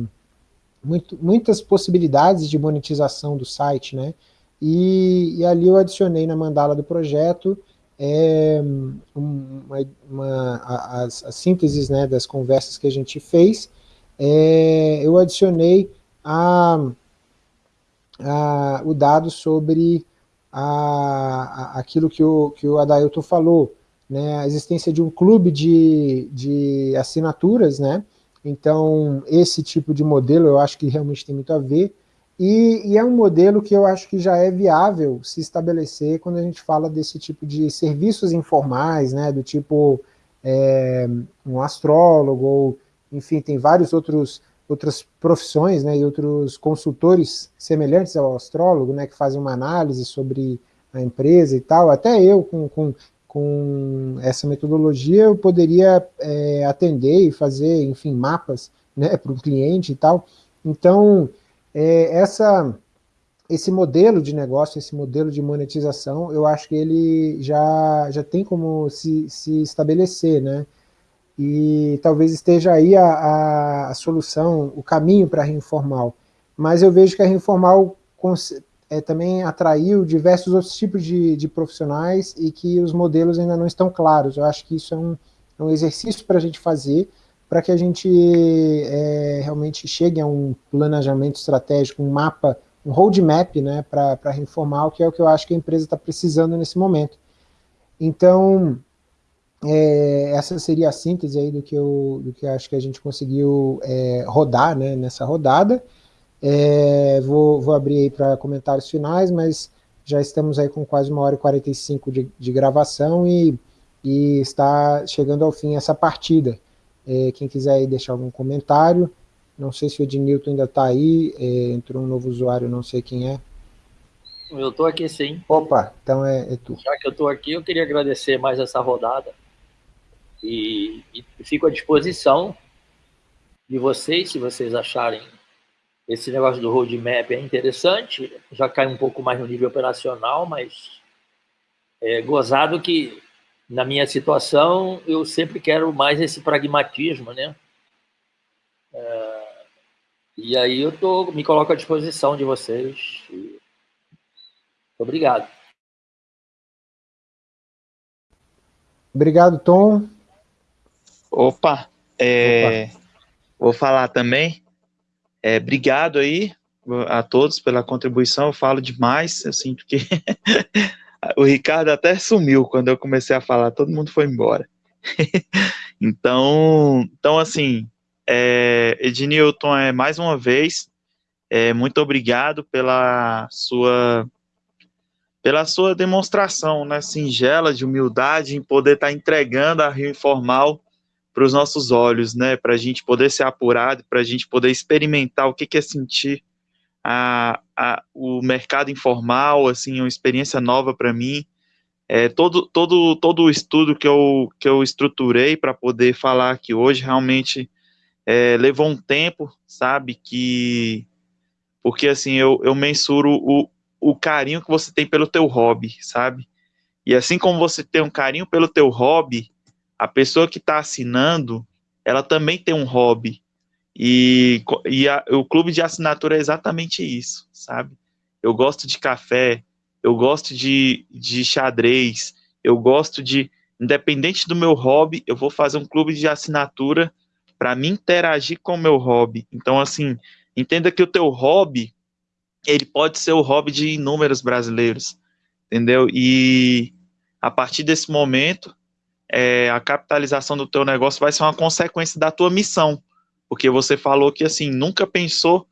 muito, muitas possibilidades de monetização do site, né? E, e ali eu adicionei na mandala do projeto é, uma, uma, as, as sínteses né, das conversas que a gente fez, é, eu adicionei a, a, o dado sobre aquilo que o, que o Adailton falou, né, a existência de um clube de, de assinaturas, né, então, esse tipo de modelo eu acho que realmente tem muito a ver, e, e, é um modelo que eu acho que já é viável se estabelecer quando a gente fala desse tipo de serviços informais, né, do tipo é, um astrólogo, ou, enfim, tem vários outros outras profissões, né, e outros consultores semelhantes ao astrólogo, né, que fazem uma análise sobre a empresa e tal, até eu com, com com essa metodologia eu poderia é, atender e fazer, enfim, mapas né, <laughs> para o cliente e tal. Então, é, essa, esse modelo de negócio, esse modelo de monetização, eu acho que ele já, já tem como se, se estabelecer, né? E talvez esteja aí a, a, a solução, o caminho para a Reinformal. Mas eu vejo que a Reinformal é, também atraiu diversos outros tipos de, de, profissionais e que os modelos ainda não estão claros. Eu acho que isso é um, é um exercício para a gente fazer, para que a gente é, realmente chegue a um planejamento estratégico, um mapa, um roadmap né, para a Informal, que é o que eu acho que a empresa está precisando nesse momento. Então, é, essa seria a síntese aí do que eu, do que eu acho que a gente conseguiu é, rodar né, nessa rodada. É, vou, vou abrir aí para comentários finais, mas já estamos aí com quase uma hora e 45 de, de gravação e, e está chegando ao fim essa partida. É, quem quiser aí deixar algum comentário, não sei se o Ednilton ainda está aí, é, entrou um novo usuário, não sei quem é. Eu estou aqui sim. Opa, então é, é tu. Já que eu estou aqui, eu queria agradecer mais essa rodada e, e fico à disposição de vocês, se vocês acharem esse negócio do roadmap é interessante, já cai um pouco mais no nível operacional, mas é gozado que, na minha situação, eu sempre quero mais esse pragmatismo, né? É, e aí eu tô, me coloco à disposição de vocês. Obrigado. Obrigado, Tom. Opa, é, Opa. vou falar também. É, obrigado aí a todos pela contribuição, eu falo demais, eu sinto que <laughs> o Ricardo até sumiu quando eu comecei a falar, todo mundo foi embora. <laughs> então, então, assim, é, Ednilton, é, mais uma vez, é, muito obrigado pela sua pela sua demonstração, né, singela de humildade em poder estar tá entregando a Rio Informal para os nossos olhos, né, para a gente poder ser apurado, para a gente poder experimentar o que, que é sentir a, a, o mercado informal, assim, uma experiência nova para mim. É, todo, todo, todo o estudo que eu, que eu estruturei para poder falar aqui hoje realmente é, levou um tempo, sabe, que porque assim eu, eu mensuro o, o carinho que você tem pelo teu hobby, sabe? E assim como você tem um carinho pelo teu hobby, a pessoa que está assinando, ela também tem um hobby. E, e a, o clube de assinatura é exatamente isso, sabe? Eu gosto de café, eu gosto de, de xadrez, eu gosto de, independente do meu hobby, eu vou fazer um clube de assinatura para me interagir com o meu hobby. Então, assim, entenda que o teu hobby ele pode ser o hobby de inúmeros brasileiros, entendeu? E a partir desse momento, é, a capitalização do teu negócio vai ser uma consequência da tua missão, porque você falou que, assim, nunca pensou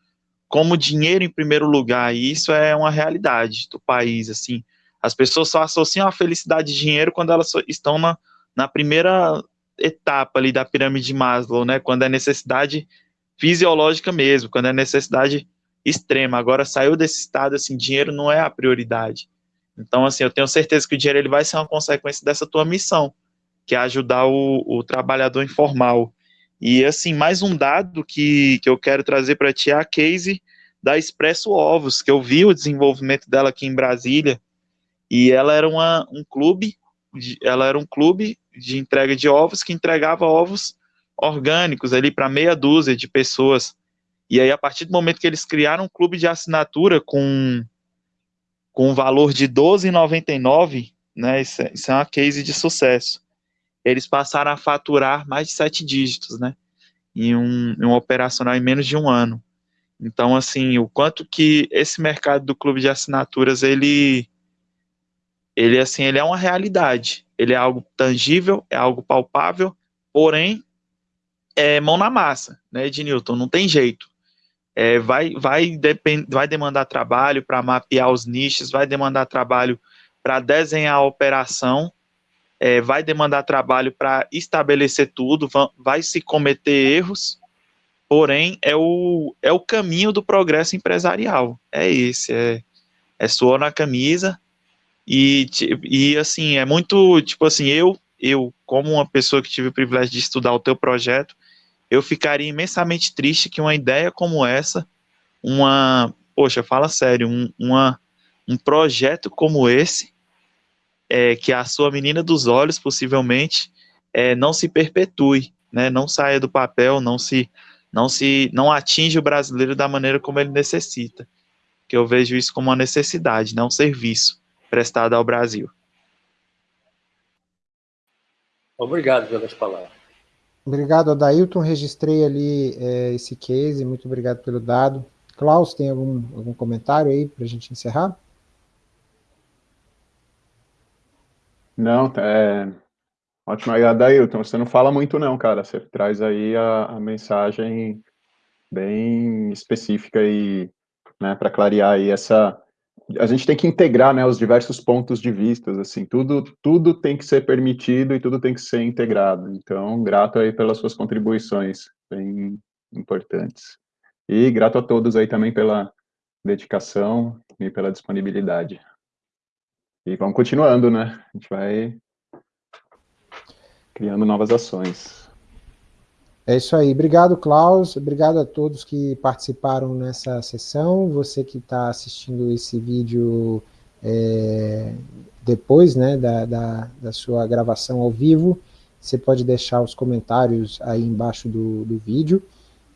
como dinheiro em primeiro lugar, e isso é uma realidade do país, assim, as pessoas só associam a felicidade de dinheiro quando elas estão na, na primeira etapa ali da pirâmide de Maslow, né, quando é necessidade fisiológica mesmo, quando é necessidade extrema. Agora saiu desse estado, assim, dinheiro não é a prioridade. Então, assim, eu tenho certeza que o dinheiro ele vai ser uma consequência dessa tua missão, que é ajudar o, o trabalhador informal. E, assim, mais um dado que, que eu quero trazer para ti é a case da Expresso Ovos, que eu vi o desenvolvimento dela aqui em Brasília, e ela era uma, um clube, ela era um clube de entrega de ovos que entregava ovos orgânicos ali para meia dúzia de pessoas. E aí, a partir do momento que eles criaram um clube de assinatura com, com um valor de R$12,99, né, isso, é, isso é uma case de sucesso, eles passaram a faturar mais de sete dígitos, né, em um, em um operacional em menos de um ano. Então, assim, o quanto que esse mercado do clube de assinaturas, ele, ele, assim, ele é uma realidade, ele é algo tangível, é algo palpável, porém, é mão na massa, né, Ednilton, não tem jeito. É, vai, vai, depend, vai demandar trabalho para mapear os nichos, vai demandar trabalho para desenhar a operação, é, vai demandar trabalho para estabelecer tudo, vai, se cometer erros, porém é o, é o caminho do progresso empresarial, é esse, é, é suor na camisa, e, e assim, é muito, tipo assim, eu, eu, como uma pessoa que tive o privilégio de estudar o teu projeto, eu ficaria imensamente triste que uma ideia como essa, uma, poxa, fala sério, um, uma, um projeto como esse, é, que a sua menina dos olhos, possivelmente, é, não se perpetue, né, não saia do papel, não se, não se, não atinge o brasileiro da maneira como ele necessita, que eu vejo isso como uma necessidade, não um serviço prestado ao Brasil. Obrigado pelas palavras. Obrigado, Adailton. Registrei ali é, esse case, muito obrigado pelo dado. Klaus, tem algum, algum comentário aí para a gente encerrar? Não, é... Ótimo, Adailton, você não fala muito não, cara, você traz aí a, a mensagem bem específica e, né, para clarear aí essa, a gente tem que integrar, né, os diversos pontos de vista, assim, tudo, tudo tem que ser permitido e tudo tem que ser integrado. Então, grato aí pelas suas contribuições, bem importantes. E grato a todos aí também pela dedicação e pela disponibilidade. E vamos continuando, né? A gente vai criando novas ações. É isso aí. Obrigado, Klaus. Obrigado a todos que participaram nessa sessão. Você que está assistindo esse vídeo é, depois né, da, da, da, sua gravação ao vivo, você pode deixar os comentários aí embaixo do, do vídeo.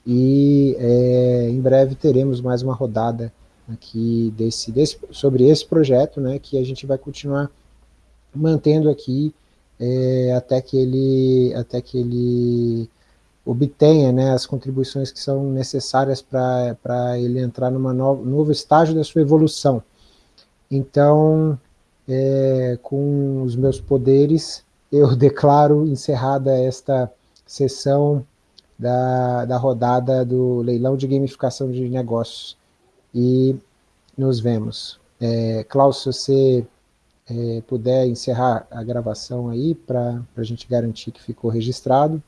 E é, em breve teremos mais uma rodada aqui desse, desse, sobre esse projeto, né, que a gente vai continuar mantendo aqui é, até que ele, até que ele obtenha né, as contribuições que são necessárias para ele entrar num no, novo estágio da sua evolução. Então, é, com os meus poderes, eu <laughs> declaro encerrada esta sessão da, da rodada do leilão de gamificação de negócios. E nos vemos. É, Klaus, se você é, puder encerrar a gravação aí, para a gente garantir que ficou registrado.